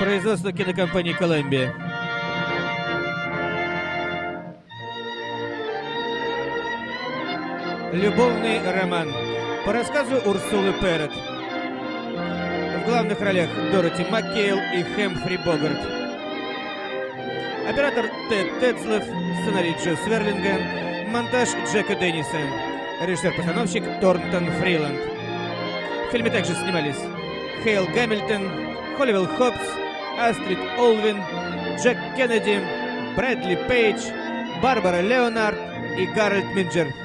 Производство кинокомпании «Колумбия». Любовный роман. По рассказу Урсулы Перрет. В главных ролях Дороти Маккейл и Хэмфри Богарт. Оператор Тед Тедслев, сценарий Джо Сверлинга, монтаж Джека Денниса, режиссер-постановщик Торнтон Фриланд. В фильме также снимались Хейл Гамильтон, Холливелл Хопс, Астрид Олвин, Джек Кеннеди, Брэдли Пейдж, Барбара Леонард и Гарольд Минджер.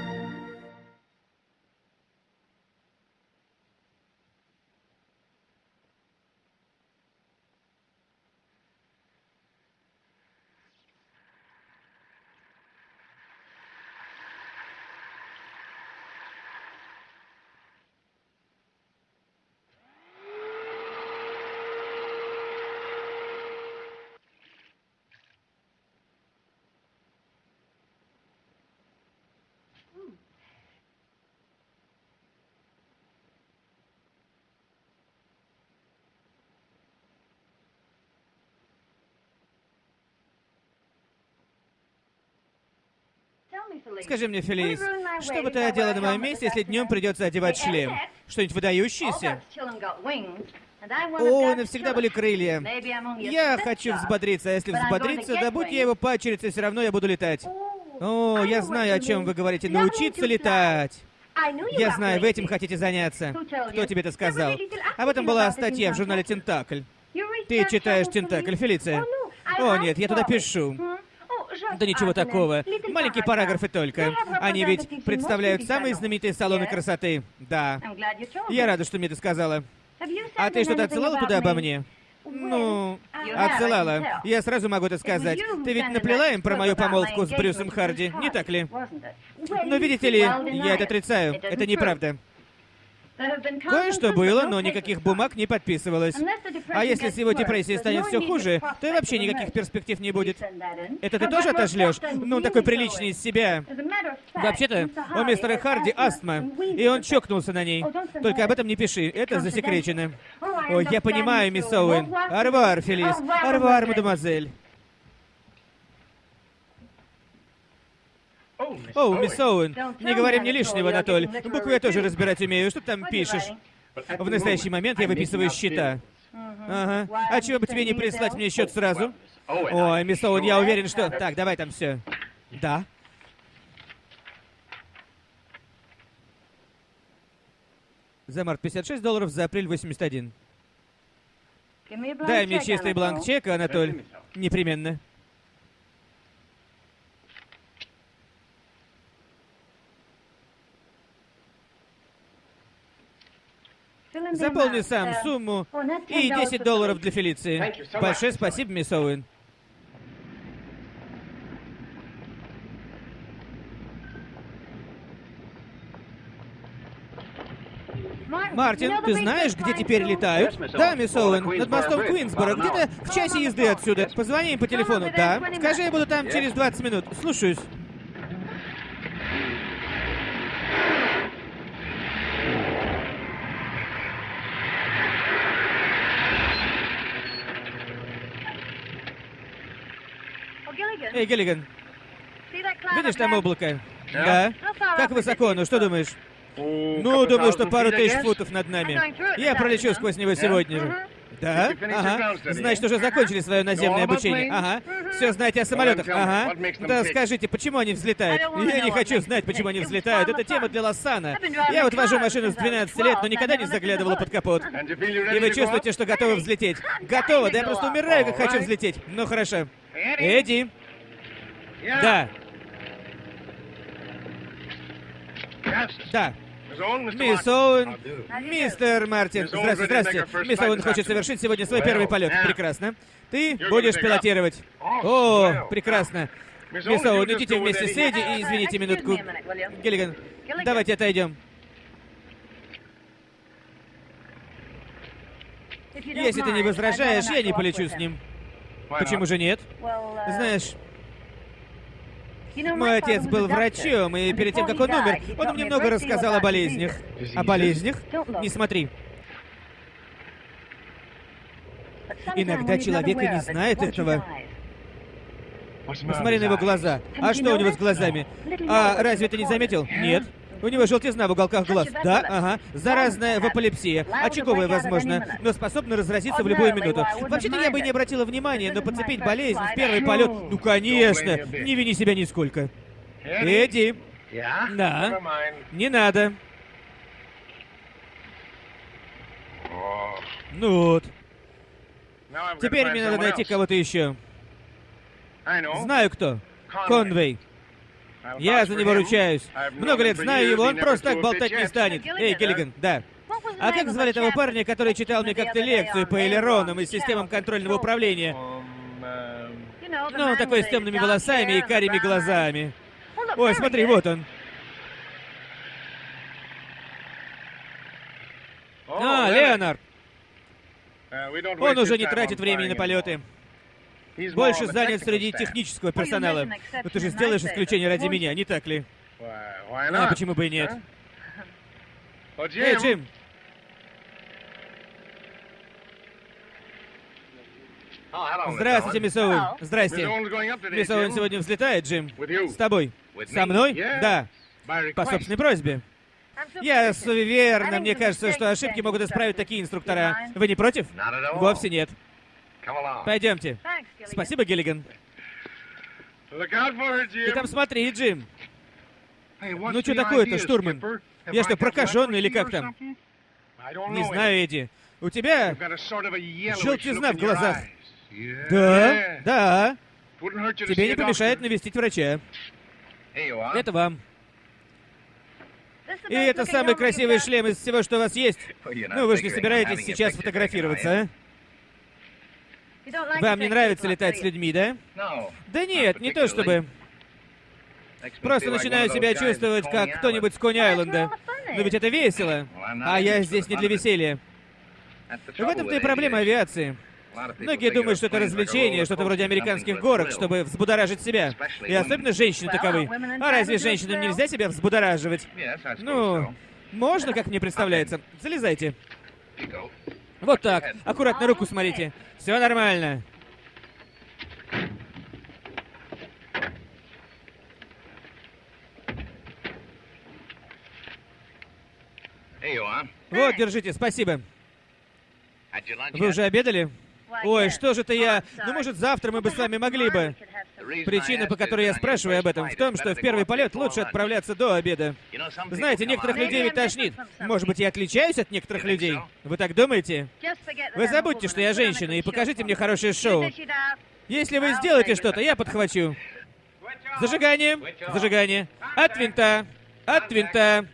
Скажи мне, Фелис, что бы ты одела на моем месте, если днем придется одевать шлем? Что-нибудь выдающееся? О, навсегда были крылья. Я хочу взбодриться, а если взбодриться, да будь я его пачерица, все равно я буду летать. О, я знаю, о чем вы говорите. Научиться летать. Я знаю, вы этим хотите заняться. Кто тебе это сказал? Об этом была статья в журнале «Тентакль». Ты читаешь «Тентакль», Фелиция? О, нет, я туда пишу. Да ничего такого. Маленькие параграфы только. Они ведь представляют самые знаменитые салоны красоты. Да. Я рада, что мне это сказала. А ты что-то отсылала туда обо мне? Ну, отсылала. Я сразу могу это сказать. Ты ведь наплела им про мою помолвку с Брюсом Харди, не так ли? Но видите ли, я это отрицаю. Это неправда. Кое-что было, но никаких бумаг не подписывалось. А если с его депрессией станет все хуже, то и вообще никаких перспектив не будет. Это ты тоже отожлешь? Ну, такой приличный из себя. Вообще-то, у мистера Харди астма, и он чокнулся на ней. Только об этом не пиши, это засекречено. Ой, я понимаю, мисс Оуэн. Арвар, Фелис. Арвар, мадемуазель. О, мисс Оуэн, не говори мне лишнего, Анатоль. Буквы я тоже разбирать умею. Что ты там пишешь? В настоящий момент я выписываю счета. Ага. А чего бы тебе не прислать мне счет сразу? Ой, мисс Оуэн, я уверен, что... Так, давай там все. Да? За март 56 долларов, за апрель 81. Дай мне чистый бланк чека, Анатоль. Непременно. Заполни сам сумму и 10 долларов для Фелиции. Большое спасибо, мисс Оуэн. Мартин, ты знаешь, где теперь летают? Да, мисс Оуэн, над мостом Куинсбора, где-то в часе езды отсюда. Позвони им по телефону. Да. Скажи, я буду там через 20 минут. Слушаюсь. Эй, Гиллиган, видишь там облако? Да. Как высоко, ну что думаешь? Ну, думаю, что пару тысяч футов над нами. Я пролечу сквозь него сегодня же. Да? Ага. Значит, уже закончили свое наземное обучение. Ага. Все знаете о самолетах. Ага. Да скажите, почему они взлетают? Я не хочу знать, почему они взлетают. Это тема для Лоссана. Я вот вожу машину с 12 лет, но никогда не заглядывала под капот. И вы чувствуете, что готовы взлететь? Готово? Да я просто умираю, как хочу взлететь. Ну хорошо. Эдди. Да. Да. Мисс Оуэн, мистер Мартин, здравствуйте, здравствуйте. Мисс Оуэн хочет совершить сегодня свой первый полет. Прекрасно. Ты будешь пилотировать. О, прекрасно. Мисс Оуэн, идите вместе с Эдди и извините минутку. Гиллиган, давайте отойдем. Если ты не возражаешь, я не полечу с ним. Почему же нет? Знаешь, Мой отец был врачом, и перед тем, как он умер, он мне много рассказал о болезнях. О болезнях? Не смотри. Иногда человек и не знает этого. Посмотри на его глаза. А что у него с глазами? А разве ты не заметил? Нет. У него желтизна в уголках глаз. Да, ага. Заразная вапалепсия. Очаговая, возможно, но способна разразиться в любую минуту. Вообще-то я бы не обратила внимания, но подцепить болезнь в первый полет... Ну, конечно. Не вини себя нисколько. Эдди. Да. Не надо. Ну вот. Теперь мне надо найти кого-то еще. Знаю кто. Конвей. Я за него ручаюсь. Много лет знаю его, он просто так болтать не станет. Эй, Гиллиган, да. А как звали того парня, который читал мне как-то лекцию по элеронам и системам контрольного управления? Ну, такой с темными волосами и карими глазами. Ой, смотри, вот он. А, Леонард. Он уже не тратит времени на полеты. Больше занят среди технического персонала. Но ты же сделаешь исключение ради меня, не так ли? А почему бы и нет? Эй, Джим! Здравствуйте, мисс Оуэн. Здрасте. Мисс Оуэн сегодня взлетает, Джим. С тобой. Со мной? Да. По собственной просьбе. Я суеверно, мне кажется, что ошибки могут исправить такие инструктора. Вы не против? Вовсе нет. Пойдемте. Спасибо, Гиллиган. Ты там смотри, Джим. Ну что такое-то, штурман? Я что, прокаженный или как там? Не знаю, Эдди. У тебя желтизна в глазах. Да, да. Тебе не помешает навестить врача. Это вам. И это самый красивый шлем из всего, что у вас есть. Ну, вы же не собираетесь сейчас фотографироваться, а? Вам не нравится летать с людьми, да? Да нет, не то чтобы. Просто начинаю себя чувствовать, как кто-нибудь с Кони-Айленда. Но ведь это весело. А я здесь не для веселья. В этом-то и проблема авиации. Многие думают, что это развлечение, что-то вроде американских горок, чтобы взбудоражить себя. И особенно женщины таковы. А разве женщинам нельзя себя взбудораживать? Ну, можно, как мне представляется. Залезайте. Вот так. Аккуратно руку смотрите. Все нормально. Вот, держите, спасибо. Вы уже обедали? Ой, что же это я... Ну, может, завтра мы бы с вами могли бы... Причина, по которой я спрашиваю об этом, в том, что в первый полет лучше отправляться до обеда. Знаете, некоторых людей ведь тошнит. Может быть, я отличаюсь от некоторых людей? Вы так думаете? Вы забудьте, что я женщина, и покажите мне хорошее шоу. Если вы сделаете что-то, я подхвачу. Зажигание. Зажигание. От винта. От винта.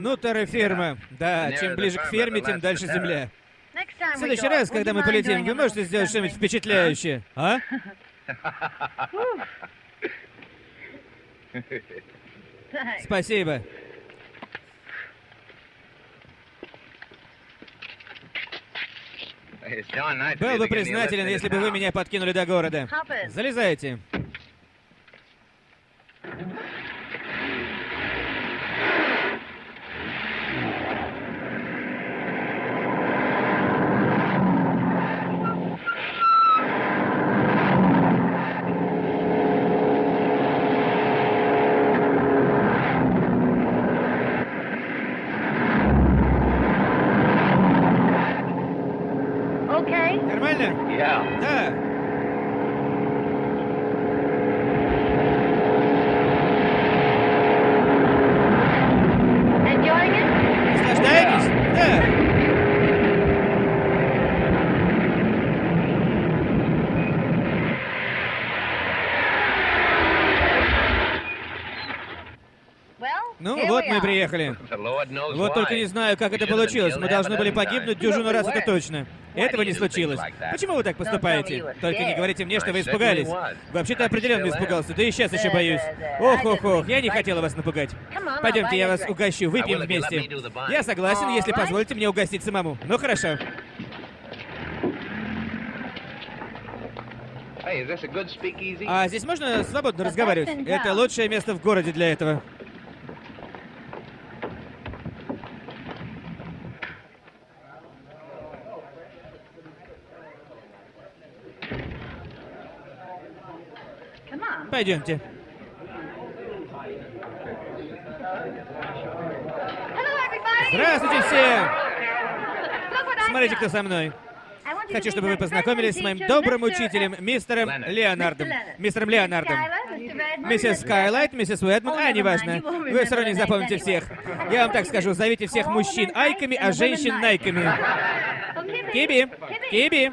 Ну, терраферма. Да, чем ближе к ферме, тем дальше земля. В следующий раз, когда мы полетим, вы можете сделать что-нибудь впечатляющее, а? Спасибо. Был бы признателен, если бы вы меня подкинули до города. Залезайте. Приехали. Вот только не знаю, как это получилось. Мы должны были погибнуть дюжину раз, это точно. Этого не случилось. Почему вы так поступаете? Только не говорите мне, что вы испугались. Вообще-то определенно испугался, да и сейчас еще боюсь. Ох, ох, ох, я не хотела вас напугать. Пойдемте, я вас угощу, выпьем вместе. Я согласен, если позволите мне угостить самому. Ну хорошо. А здесь можно свободно разговаривать? Это лучшее место в городе для этого. Пойдемте. Здравствуйте все! Смотрите, кто со мной. Хочу, чтобы вы познакомились с моим добрым учителем, мистером Леонардом. Мистером Леонардом. Миссис Скайлайт, миссис Уэдман, а, неважно. Вы все равно не запомните всех. Я вам так скажу, зовите всех мужчин айками, а женщин найками. Киби! Киби!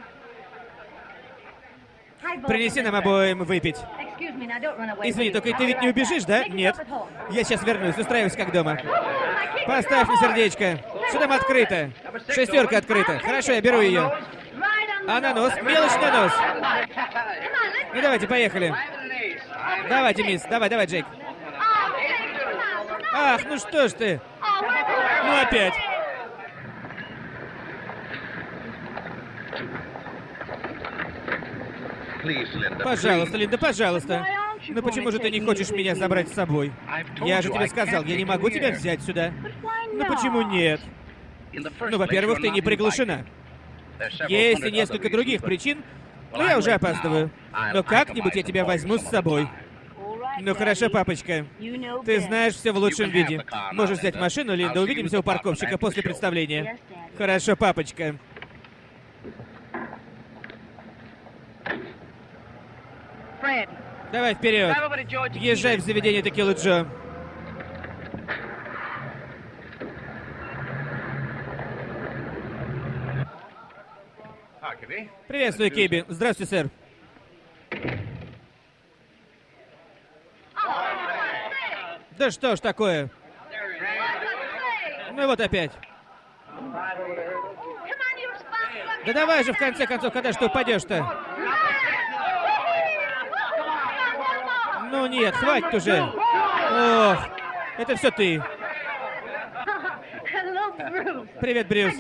Принеси нам обоим выпить. Извини, только ты ведь не убежишь, да? Нет. Я сейчас вернусь, устраиваюсь как дома. Поставь мне сердечко. Что там открыто? Шестерка открыта. Хорошо, я беру ее. А на нос? Мелочь на нос. Ну давайте, поехали. Давайте, мисс. Давай, давай, Джейк. Ах, ну что ж ты. Ну опять. Пожалуйста, Линда, пожалуйста. Ну почему же ты не хочешь меня забрать с собой? Я же тебе сказал, я не могу тебя взять сюда. Ну почему нет? Ну, во-первых, ты не приглашена. Есть и несколько других причин, но я уже опаздываю. Но как-нибудь я тебя возьму с собой. Ну хорошо, папочка. Ты знаешь все в лучшем виде. Можешь взять машину, Линда, увидимся у парковщика после представления. Хорошо, папочка. Давай вперед. Езжай в заведение Текилы Джо. Приветствую, Киби. Здравствуйте, сэр. Да что ж такое? Ну вот опять. Да давай же, в конце концов, когда что упадешь-то? Ну нет, хватит уже. Ох, это все ты. Привет, Брюс.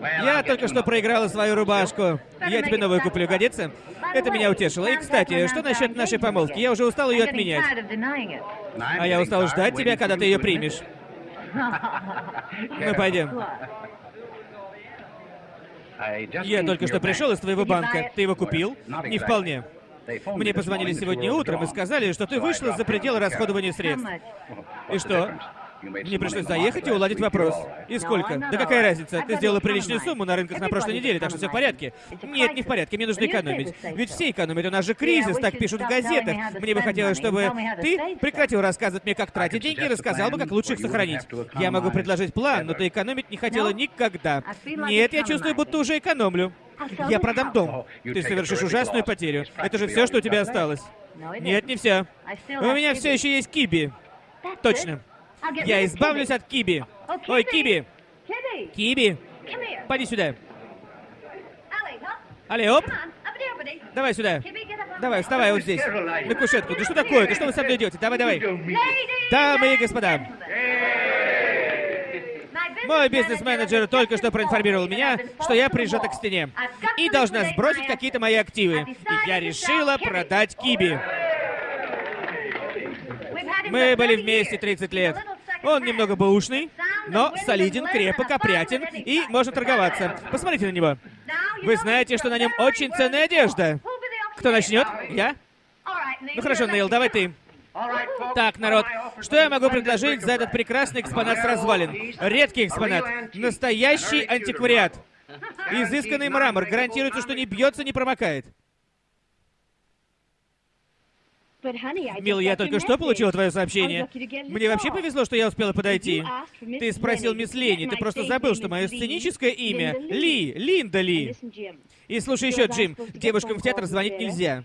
Я только что проиграла свою рубашку. Я тебе новую куплю, годится? Это меня утешило. И, кстати, что насчет нашей помолвки? Я уже устал ее отменять. А я устал ждать тебя, когда ты ее примешь. Ну, пойдем. Я только что пришел из твоего банка. Ты его купил? Не вполне. Мне позвонили сегодня утром и сказали, что ты вышла за пределы расходования средств. И что? Мне пришлось заехать и уладить вопрос. И сколько? Да какая разница? Ты сделала приличную сумму на рынках на прошлой неделе, так что все в порядке. Нет, не в порядке, мне нужно экономить. Ведь все экономят, у нас же кризис, так пишут в газетах. Мне бы хотелось, чтобы ты прекратил рассказывать мне, как тратить деньги, и рассказал бы, как лучше их сохранить. Я могу предложить план, но ты экономить не хотела никогда. Нет, я чувствую, будто уже экономлю. Я продам дом. Ты совершишь ужасную потерю. Это же все, что у тебя осталось. Нет, не все. У меня все еще есть киби. Точно. Я избавлюсь от Киби. Ой, Киби. Киби. Поди сюда. Али, оп. Давай сюда. Давай, вставай вот здесь. На кушетку. Да что такое? Да что вы со мной делаете? Давай, давай. Дамы и господа. Мой бизнес-менеджер только что проинформировал меня, что я прижата к стене. И должна сбросить какие-то мои активы. И я решила продать Киби. Мы были вместе 30 лет. Он немного бэушный, но солиден, крепок, опрятен и может торговаться. Посмотрите на него. Вы знаете, что на нем очень ценная одежда. Кто начнет? Я? Ну хорошо, Нейл, давай ты. Так, народ, что я могу предложить за этот прекрасный экспонат с развалин? Редкий экспонат. Настоящий антиквариат. Изысканный мрамор. Гарантируется, что не бьется, не промокает. Мил, я только что получила твое сообщение. Мне вообще повезло, что я успела подойти. Ты спросил мисс Ленни, ты просто забыл, что мое сценическое имя Ли, Линда Ли. И слушай еще, Джим, девушкам в театр звонить нельзя.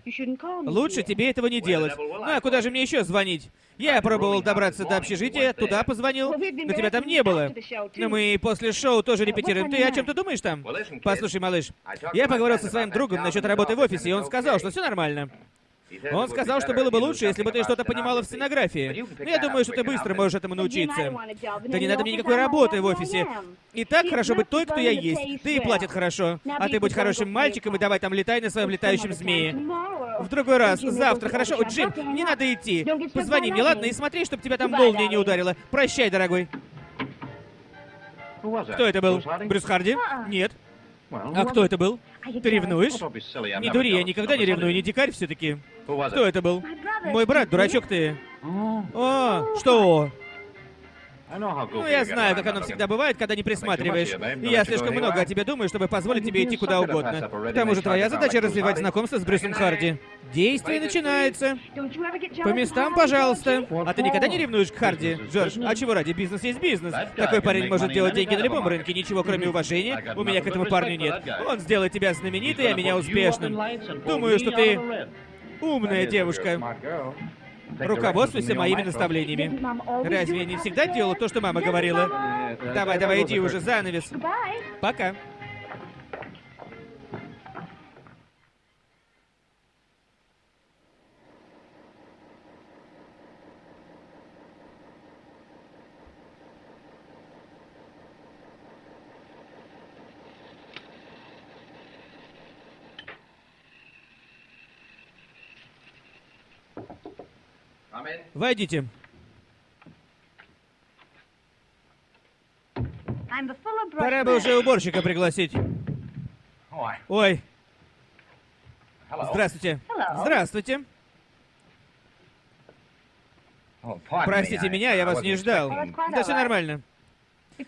Лучше тебе этого не делать. Ну а куда же мне еще звонить? Я пробовал добраться до общежития, туда позвонил, но тебя там не было. Но мы после шоу тоже репетируем. Ты о чем ты думаешь там? Послушай, малыш, я поговорил со своим другом насчет работы в офисе, и он сказал, что все нормально. Он сказал, что было бы лучше, если бы ты что-то понимала в сценографии. Но я думаю, что ты быстро можешь этому научиться. Да не надо мне никакой работы в офисе. И так хорошо быть той, кто я есть. Ты и платят хорошо. А ты будь хорошим мальчиком и давай там летай на своем летающем змее. В другой раз, завтра, хорошо? Джим, не надо идти. Позвони мне, ладно? И смотри, чтобы тебя там молния не ударила. Прощай, дорогой. Кто это был? Брюс Харди? Нет. А кто это был? Ты ревнуешь? Не дури, я никогда не ревную, не дикарь все-таки. Кто это был? Мой брат, дурачок ты. О, что? Ну, я знаю, как оно всегда бывает, когда не присматриваешь. И я слишком много о тебе думаю, чтобы позволить тебе идти куда угодно. К тому же твоя задача развивать знакомство с Брюсом Харди. Действие начинается. По местам, пожалуйста. А ты никогда не ревнуешь к Харди, Джордж? А чего ради? Бизнес есть бизнес. Такой парень может делать деньги на любом рынке, ничего кроме уважения. У меня к этому парню нет. Он сделает тебя знаменитой, а меня успешным. Думаю, что ты умная девушка. Руководствуйся моими наставлениями. Разве я не всегда делал то, что мама говорила? Давай, давай, иди уже, занавес. Пока. Войдите. Пора бы уже уборщика пригласить. Ой. Здравствуйте. Здравствуйте. Простите меня, я вас не ждал. Да все нормально.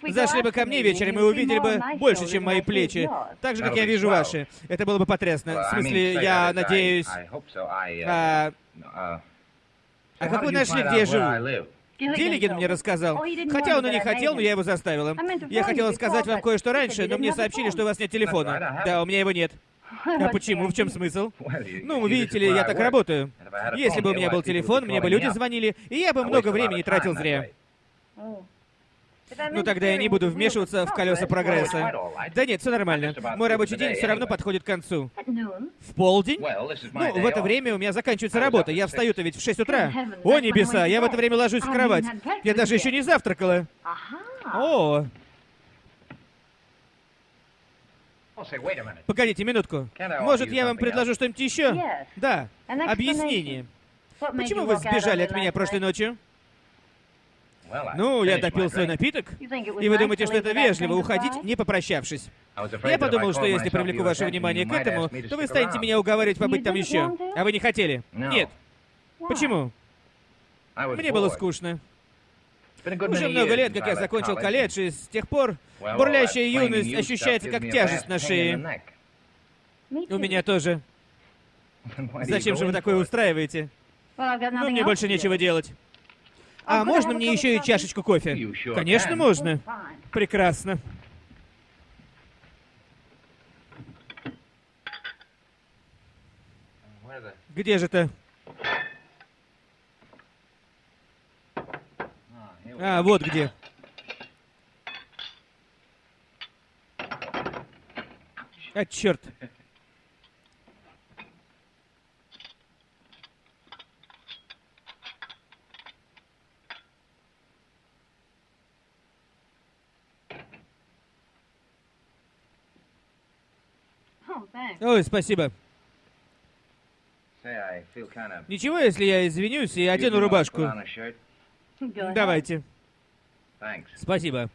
Зашли бы ко мне вечером и увидели бы больше, чем мои плечи. Так же, как я вижу ваши. Это было бы потрясно. В смысле, я надеюсь... А, а как вы нашли, где я живу? Гиллиген мне рассказал. Хотя он и не хотел, но я его заставила. Я хотела сказать вам кое-что раньше, но мне сообщили, что у вас нет телефона. Да, у меня его нет. А почему? В чем смысл? Ну, видите ли, я так работаю. Если бы у меня был телефон, мне бы люди звонили, и я бы много времени тратил зря. Ну тогда я не буду вмешиваться в колеса прогресса. Да нет, все нормально. Мой рабочий день все равно подходит к концу. В полдень? Ну, в это время у меня заканчивается работа. Я встаю-то ведь в 6 утра. О, небеса, я в это время ложусь в кровать. Я даже еще не завтракала. О. Погодите минутку. Может, я вам предложу что-нибудь еще? Да. Объяснение. Почему вы сбежали от меня прошлой ночью? Ну, я допил свой напиток, и вы думаете, что это вежливо, уходить, не попрощавшись. Я подумал, что если привлеку ваше внимание к этому, то вы станете меня уговаривать побыть там еще. А вы не хотели? Нет. Почему? Мне было скучно. Уже много лет, как я закончил колледж, и с тех пор бурлящая юность ощущается как тяжесть на шее. У меня тоже. Зачем же вы такое устраиваете? Ну, мне больше нечего делать. А можно мне еще и чашечку кофе? Конечно, можно. Прекрасно. Где же ты? А, вот где. А, черт. Ой, спасибо. Ничего, если я извинюсь и одену рубашку? Давайте. Спасибо.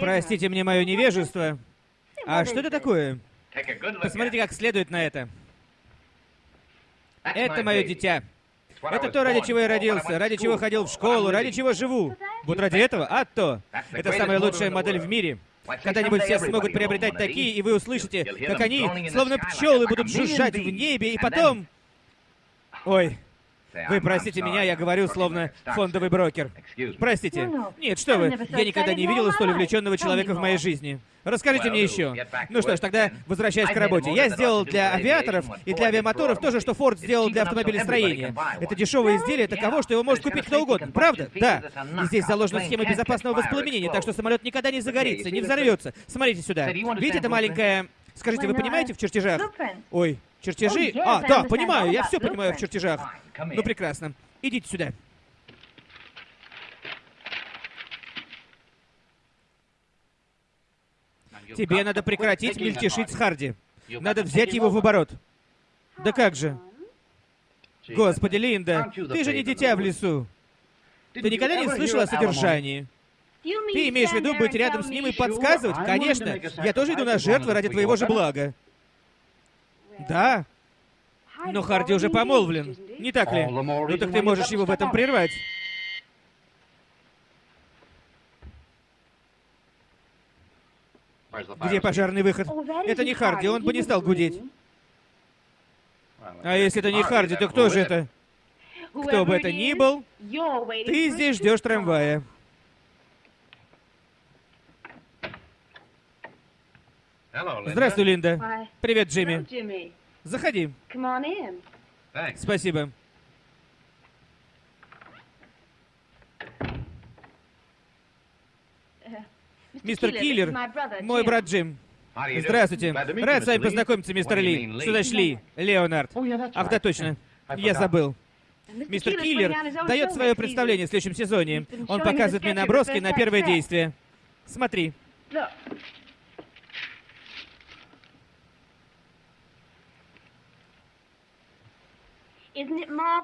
Простите мне мое невежество. А что это такое? Посмотрите как следует на это. Это мое дитя. Это то, ради чего я родился, ради чего ходил в школу, ради чего живу. Вот ради этого? А то. Это самая лучшая модель в мире. Когда-нибудь все смогут приобретать такие, и вы услышите, как они, словно пчелы, будут жужжать в небе, и потом... Ой, вы простите меня, я говорю словно фондовый брокер. Простите. Нет, что вы, я никогда не видел столь увлеченного человека в моей жизни. Расскажите мне еще. Ну что ж, тогда возвращаясь к работе. Я сделал для авиаторов и для авиамоторов то же, что Форд сделал для автомобилестроения. Это дешевое изделие таково, что его может купить кто угодно. Правда? Да. И здесь заложена схема безопасного воспламенения, так что самолет никогда не загорится, не взорвется. Смотрите сюда. Видите, это маленькая... Скажите, вы понимаете в чертежах? Ой, чертежи? А, да, понимаю, я все понимаю в чертежах. Ну, прекрасно. Идите сюда. Тебе надо прекратить мельтешить с Харди. Надо взять его в оборот. Да как же? Господи, Линда, ты же не дитя в лесу. Ты никогда не слышала о содержании? Ты имеешь в виду быть рядом с ним и подсказывать? Конечно. Я тоже иду на жертвы ради твоего же блага. Да. Но Харди уже помолвлен. Не так ли? Ну так ты можешь его в этом прервать. Где пожарный выход? Это не Харди, он бы не стал гудеть. А если это не Харди, то кто же это? Кто бы это ни был, ты здесь ждешь трамвая. Здравствуй, Линда. Привет, Джимми. Заходи. Спасибо. Мистер Киллер, мой брат Джим. Здравствуйте. Рад с вами познакомиться, мистер Ли. Сюда шли. Леонард. Ах, да, точно. Я забыл. Мистер Киллер дает свое представление в следующем сезоне. Он показывает мне наброски на первое действие. Смотри.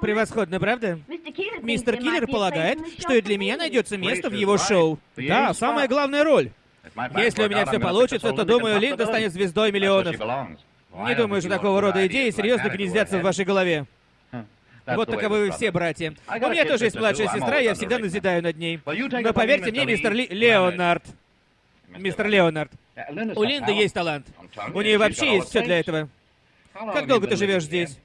Превосходно, правда? Мистер Киллер полагает, что и для меня найдется место в его шоу. Да, самая главная роль. Если у меня все получится, то, думаю, Линда станет звездой миллионов. Не думаю, что такого рода идеи серьезно гнездятся в вашей голове. Вот таковы вы все, братья. У меня тоже есть младшая сестра, я всегда назидаю над ней. Но поверьте мне, мистер Ли... Леонард. Мистер Леонард. У Линды есть талант. У нее вообще есть все для этого. Как долго ты живешь здесь?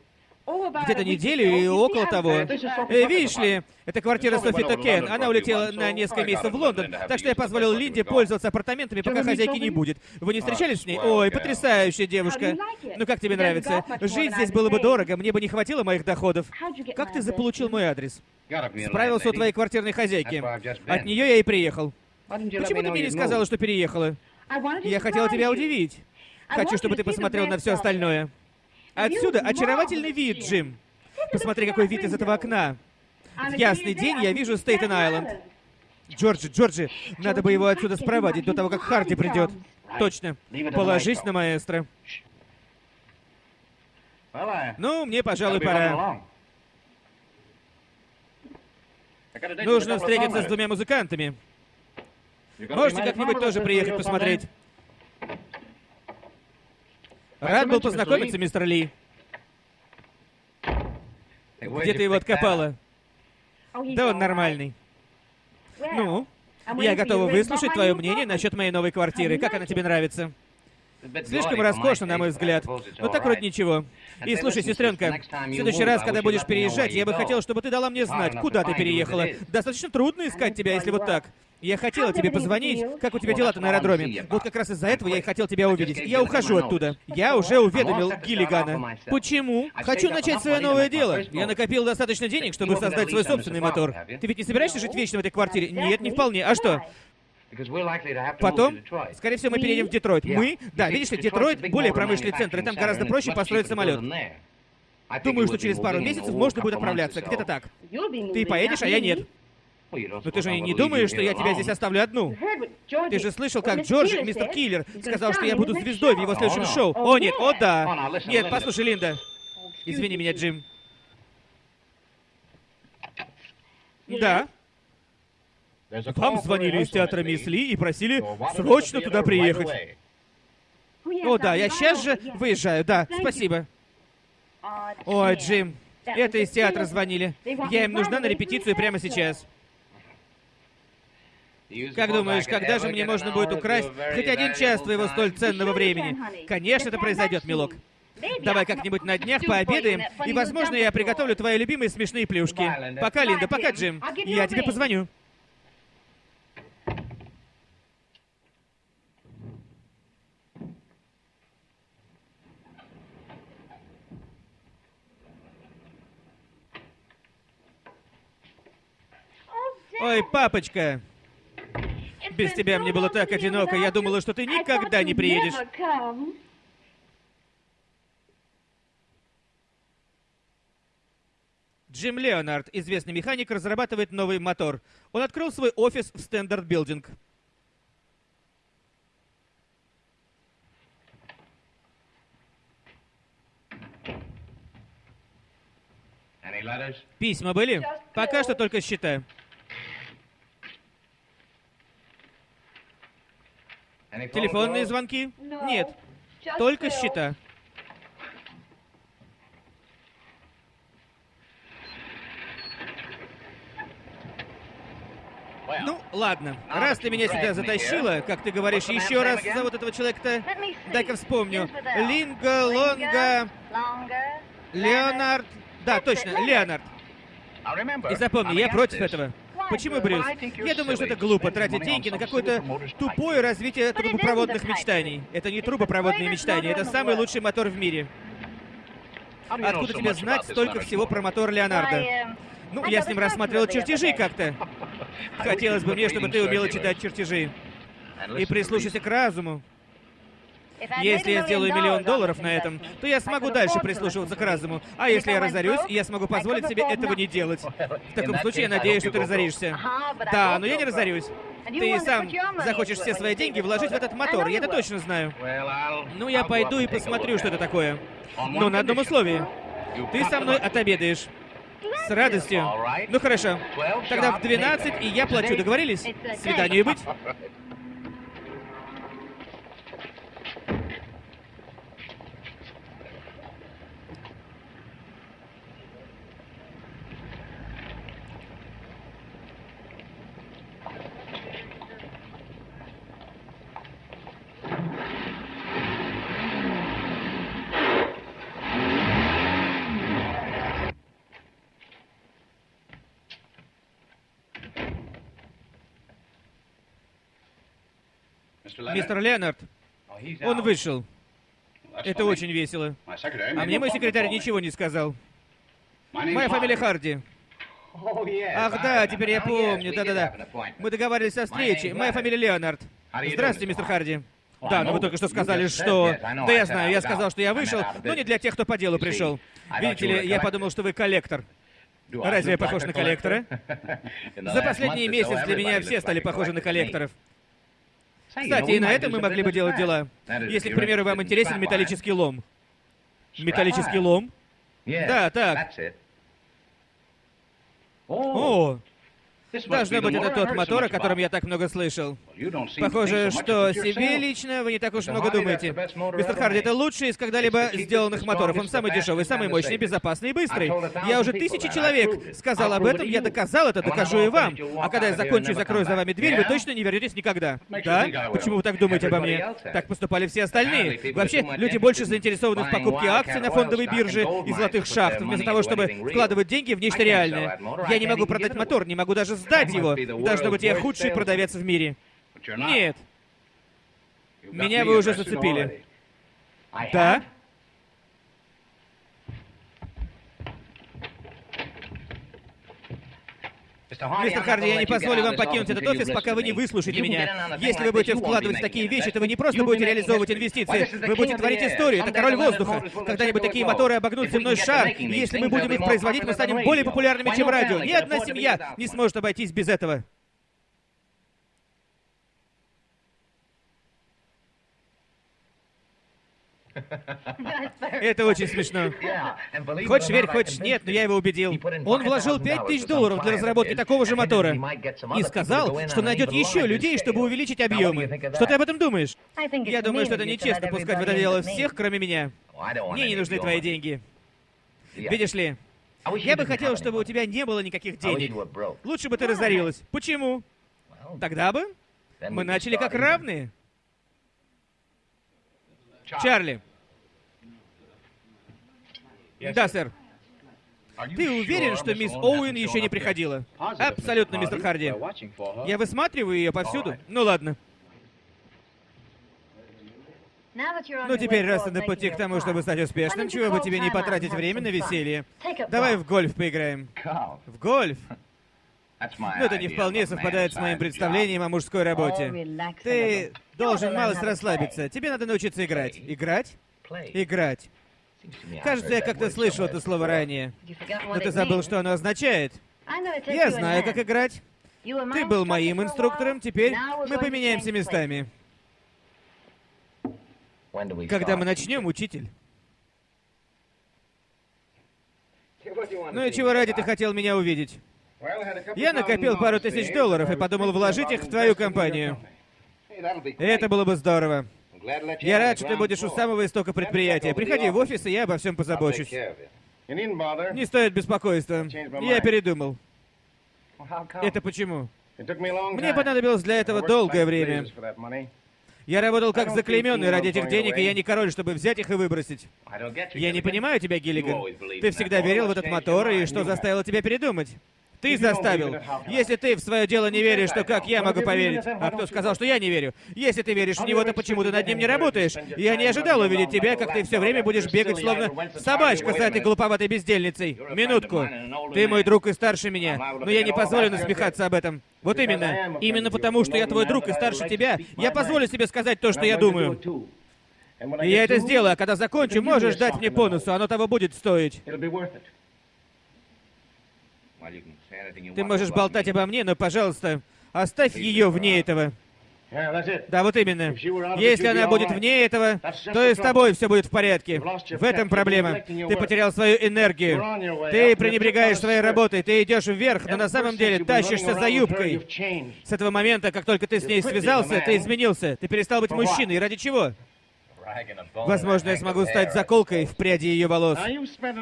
Где-то неделю и около того. Э, видишь ли, это квартира Софи Токен. Она улетела на несколько месяцев в Лондон, так что я позволил Линде пользоваться апартаментами, пока хозяйки не будет. Вы не встречались с ней? Ой, потрясающая девушка. Ну как тебе нравится? Жить здесь было бы дорого, мне бы не хватило моих доходов. Как ты заполучил мой адрес? Справился у твоей квартирной хозяйки. От нее я и приехал. Почему ты мне не сказала, что переехала? Я хотела тебя удивить. Хочу, чтобы ты посмотрел на все остальное. Отсюда очаровательный вид, Джим. Посмотри, какой вид из этого окна. В ясный день я вижу Стейтен-Айленд. Джорджи, Джорджи, надо бы его отсюда спровадить до того, как Харди придет. Точно. Положись на маэстро. Ну, мне, пожалуй, пора. Нужно встретиться с двумя музыкантами. Можете как-нибудь тоже приехать посмотреть. Рад был познакомиться, мистер Ли. Где ты его откопала? Да он нормальный. Ну, я готова выслушать твое мнение насчет моей новой квартиры. Как она тебе нравится? Слишком роскошно, на мой взгляд. Но так вроде ничего. И слушай, сестренка, в следующий раз, когда будешь переезжать, я бы хотел, чтобы ты дала мне знать, куда ты переехала. Достаточно трудно искать тебя, если вот так. Я хотела тебе позвонить. Как у тебя дела-то на аэродроме? Вот как раз из-за этого я и хотел тебя увидеть. Я ухожу оттуда. Я уже уведомил Гиллигана. Почему? Хочу начать свое новое дело. Я накопил достаточно денег, чтобы создать свой собственный мотор. Ты ведь не собираешься жить вечно в этой квартире? Нет, не вполне. А что? Потом, скорее всего, мы переедем в Детройт. Мы? Да, видишь ли, Детройт более промышленный центр, и там гораздо проще построить самолет. Думаю, что через пару месяцев можно будет отправляться. Где-то так. Ты поедешь, а я нет. Но ты же не думаешь, что я тебя здесь оставлю одну? Ты же слышал, как Джордж, мистер Киллер, сказал, что я буду звездой в его следующем шоу. О, нет, о, да. Нет, послушай, Линда. Извини меня, Джим. Да. Вам звонили из театра Мисс Ли и просили срочно туда приехать. О, да, я сейчас же выезжаю, да, спасибо. Ой, Джим, это из театра звонили. Я им нужна на репетицию прямо сейчас. Как думаешь, когда же мне можно будет украсть хоть один час твоего столь ценного времени? Конечно, это произойдет, милок. Давай как-нибудь на днях пообедаем, и, возможно, я приготовлю твои любимые смешные плюшки. Пока, Линда, пока, Джим. Я тебе позвоню. Ой, папочка. Без тебя мне было так одиноко. Я думала, что ты никогда не приедешь. Джим Леонард, известный механик, разрабатывает новый мотор. Он открыл свой офис в Standard Building. Письма были? Пока что только счета. Телефонные звонки? Нет. Только счета. Ну, ладно. Раз ты меня сюда затащила, как ты говоришь, еще раз зовут этого человека-то... Дай-ка вспомню. Линга, Лонга... Леонард... Да, точно, Леонард. И запомни, я против этого. Почему, Брюс? Я думаю, что это глупо тратить деньги на какое-то тупое развитие трубопроводных мечтаний. Это не трубопроводные мечтания, это самый лучший мотор в мире. Откуда тебе знать столько всего про мотор Леонардо? Ну, я с ним рассматривал чертежи как-то. Хотелось бы мне, чтобы ты умела читать чертежи. И прислушайся к разуму. Если я сделаю миллион долларов на этом, то я смогу дальше прислушиваться к разуму. А если я разорюсь, я смогу позволить себе этого не делать. В таком случае я надеюсь, что ты разоришься. Да, но я не разорюсь. Ты сам захочешь все свои деньги вложить в этот мотор, я это точно знаю. Ну, я пойду и посмотрю, что это такое. Но на одном условии. Ты со мной отобедаешь. С радостью. Ну хорошо. Тогда в 12, и я плачу. Договорились? Свиданию быть? Мистер Леонард, он вышел. Это очень весело. А мне мой секретарь ничего не сказал. Моя фамилия Харди. Ах да, теперь я помню, да-да-да. Мы договаривались о встрече. Моя фамилия Леонард. Здравствуйте, мистер Харди. Да, но вы только что сказали, что... Да я знаю, я сказал, что я вышел, но не для тех, кто по делу пришел. Видите ли, я подумал, что вы коллектор. Разве я похож на коллектора? За последний месяц для меня все стали похожи на коллекторов. Кстати, и на этом мы могли бы делать дела. Если, к примеру, вам интересен металлический лом. Металлический лом? Да, так. О, Должно быть, это тот мотор, о котором я так много слышал. Похоже, что себе лично вы не так уж много думаете. Мистер Харди, это лучший из когда-либо сделанных моторов. Он самый дешевый, самый мощный, безопасный и быстрый. Я уже тысячи человек сказал об этом, я доказал это, докажу и вам. А когда я закончу и закрою за вами дверь, вы точно не вернетесь никогда. Да? Почему вы так думаете обо мне? Так поступали все остальные. Вообще, люди больше заинтересованы в покупке акций на фондовой бирже и золотых шахт, вместо того, чтобы вкладывать деньги в нечто реальное. Я не могу продать мотор, не могу даже сдать его. Должно быть, я худший продавец в мире. Нет. Меня вы уже зацепили. Да? Мистер Харди, я не позволю вам покинуть этот офис, пока вы не выслушаете меня. Если вы будете вкладывать такие вещи, то вы не просто будете реализовывать инвестиции, вы будете творить историю. Это король воздуха. Когда-нибудь такие моторы обогнут земной шар, и если мы будем их производить, мы станем более популярными, чем радио. Ни одна семья не сможет обойтись без этого. Это очень смешно. Хочешь верь, хочешь нет, но я его убедил. Он вложил 5000 долларов для разработки такого же мотора. И сказал, что найдет еще людей, чтобы увеличить объемы. Что ты об этом думаешь? Я думаю, что это нечестно пускать в это дело всех, кроме меня. Мне не нужны твои деньги. Видишь ли, я бы хотел, чтобы у тебя не было никаких денег. Лучше бы ты разорилась. Почему? Тогда бы мы начали как равные. Чарли. Да, сэр. Ты уверен, что мисс Оуэн еще не приходила? Абсолютно, мистер Харди. Я высматриваю ее повсюду. Ну ладно. Ну теперь, раз ты на пути к тому, чтобы стать успешным, чего бы тебе не потратить время на веселье? Давай в гольф поиграем. В гольф? Ну это не вполне совпадает с моим представлением о мужской работе. Ты должен малость расслабиться. Тебе надо научиться играть. Играть? Играть. Кажется, я как-то слышал это слово ранее. Но ты забыл, что оно означает. Я знаю, как играть. Ты был моим инструктором, теперь мы поменяемся местами. Когда мы начнем, учитель? Ну и чего ради ты хотел меня увидеть? Я накопил пару тысяч долларов и подумал вложить их в твою компанию. Это было бы здорово. Я рад, что ты будешь у самого истока предприятия. Приходи в офис, и я обо всем позабочусь. Не стоит беспокойства. Я передумал. Это почему? Мне понадобилось для этого долгое время. Я работал как заклейменный ради этих денег, и я не король, чтобы взять их и выбросить. Я не понимаю тебя, Гиллиган. Ты всегда верил в этот мотор, и что заставило тебя передумать? Ты заставил. Если ты в свое дело не веришь, то как я могу поверить? А кто сказал, что я не верю? Если ты веришь в него, то почему ты над ним не работаешь? Я не ожидал увидеть тебя, как ты все время будешь бегать, словно собачка за этой глуповатой бездельницей. Минутку. Ты мой друг и старше меня, но я не позволю насмехаться об этом. Вот именно. Именно потому, что я твой друг и старше тебя, я позволю себе сказать то, что я думаю. И я это сделаю, а когда закончу, можешь дать мне бонусу, оно того будет стоить. Ты можешь болтать обо мне, но, пожалуйста, оставь ее вне этого. Да, вот именно. Если она будет вне этого, то и с тобой все будет в порядке. В этом проблема. Ты потерял свою энергию. Ты пренебрегаешь своей работой, ты идешь вверх, но на самом деле тащишься за юбкой. С этого момента, как только ты с ней связался, ты изменился. Ты перестал быть мужчиной. Ради чего? Возможно, я смогу стать заколкой в пряди ее волос.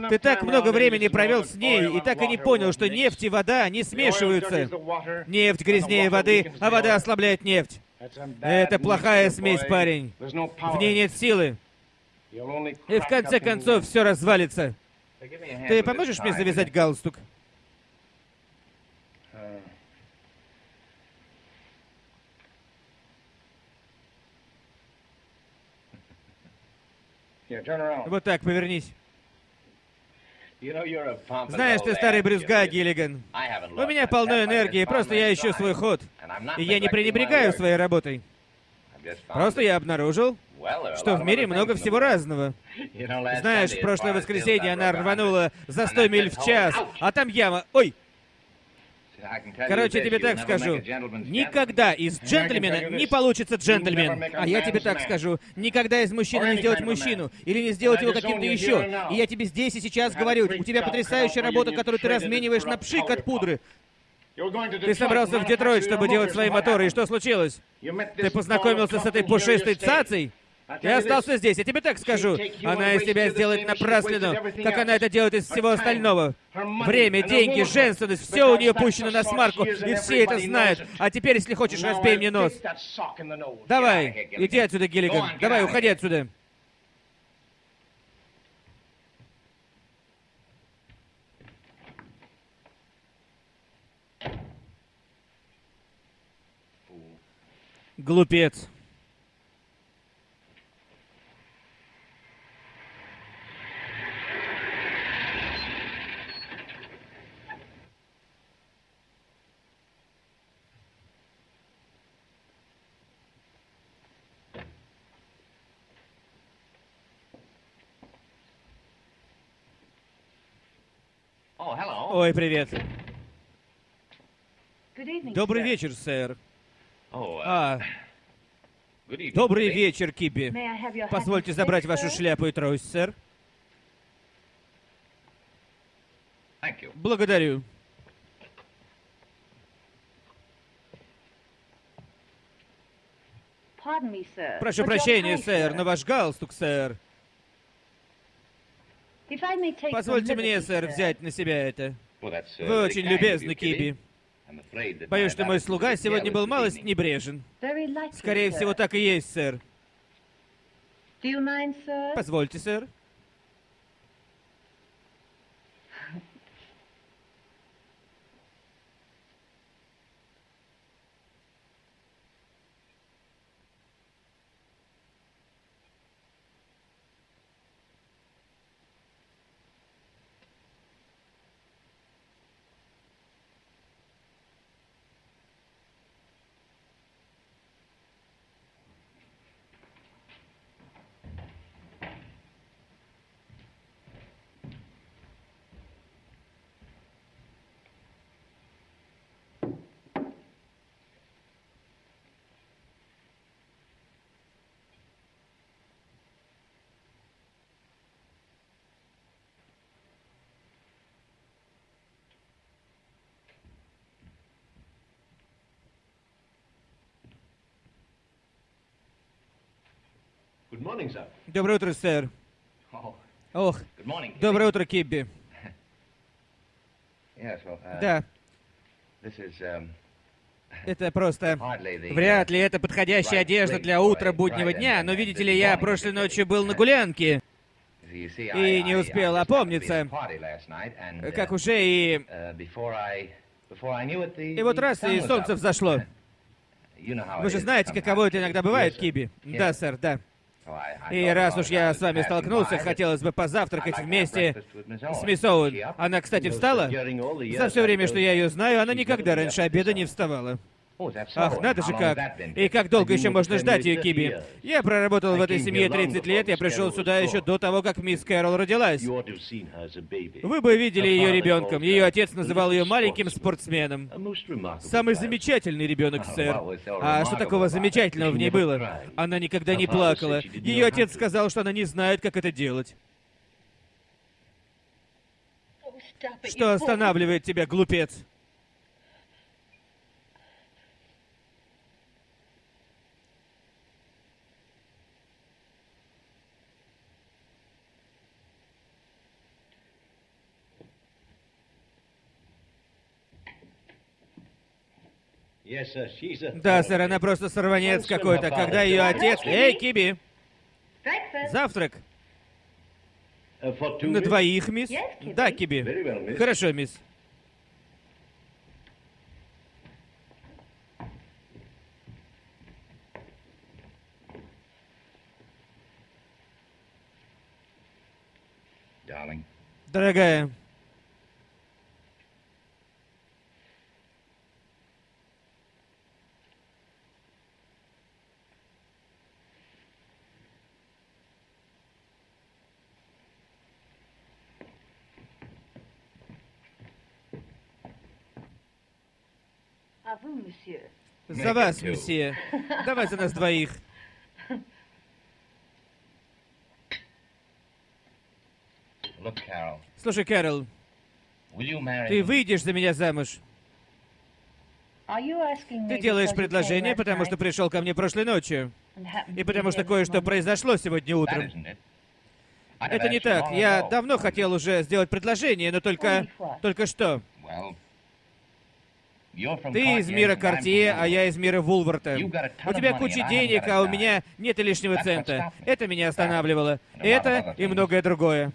Ты так много времени провел с ней и так и не понял, что нефть и вода не смешиваются. Нефть грязнее воды, а вода ослабляет нефть. Это плохая смесь, парень. В ней нет силы. И в конце концов все развалится. Ты поможешь мне завязать галстук? Вот так, повернись. Знаешь, ты старый брюзга, Гиллиган. У меня полно энергии, просто я ищу свой ход. И я не пренебрегаю своей работой. Просто я обнаружил, что в мире много всего разного. Знаешь, в прошлое воскресенье она рванула за 100 миль в час, а там яма... Ой! Короче, тебе так скажу. Никогда из джентльмена не получится джентльмен. А я тебе так скажу. Никогда из мужчины не сделать мужчину. Или не сделать его каким-то еще. И я тебе здесь и сейчас говорю. У тебя потрясающая работа, которую ты размениваешь на пшик от пудры. Ты собрался в Детройт, чтобы делать свои моторы, и что случилось? Ты познакомился с этой пушистой цацей? Я остался здесь, я тебе так скажу. Она из тебя сделает напраслину, как она это делает из всего остального. Время, деньги, женственность, все у нее пущено на смарку, и все это знают. А теперь, если хочешь, разбей мне нос. Давай, иди отсюда, Гиллиган. Давай, уходи отсюда. Глупец. Ой, привет. Добрый вечер, сэр. А, добрый вечер, Кипи. Позвольте забрать вашу шляпу и трость, сэр. Благодарю. Прошу прощения, сэр, но ваш галстук, сэр. Позвольте мне, сэр, взять на себя это. Вы очень любезны, Киби. Боюсь, что мой слуга сегодня был малость небрежен. Скорее всего, так и есть, сэр. Позвольте, сэр. Доброе утро, сэр. Ох, доброе утро, Кибби. Да. Это просто... Вряд ли это подходящая одежда для утра буднего дня, но видите ли, я прошлой ночью был на гулянке и не успел опомниться, как уже и... И вот раз, и солнце взошло. Вы же знаете, каково это иногда бывает, Киби? Да, сэр, да. И раз уж я с вами столкнулся, хотелось бы позавтракать вместе с мисс Оуэн. Она, кстати, встала? За все время, что я ее знаю, она никогда раньше обеда не вставала. Ах, надо же как. И как долго еще можно ждать ее, Киби? Я проработал в этой семье 30 лет, я пришел сюда еще до того, как мисс Кэрол родилась. Вы бы видели ее ребенком. Ее отец называл ее маленьким спортсменом. Самый замечательный ребенок, сэр. А что такого замечательного в ней было? Она никогда не плакала. Ее отец сказал, что она не знает, как это делать. Что останавливает тебя, глупец? Да, сэр, она просто сорванец какой-то. Когда ее отец... Эй, Киби! Завтрак. Uh, На двоих, мисс? Да, Киби. Хорошо, мисс. Дорогая. За вас, месье. Давай за нас двоих. Слушай, Кэрол, ты выйдешь за меня замуж? Ты делаешь предложение, потому что пришел ко мне прошлой ночью. И потому что кое-что произошло сегодня утром. Это не так. Я давно хотел уже сделать предложение, но только... Только что. Ты из мира Картье, а я из мира Вулварта. У тебя куча денег, а у меня нет и лишнего цента. Это меня останавливало. Это и многое другое.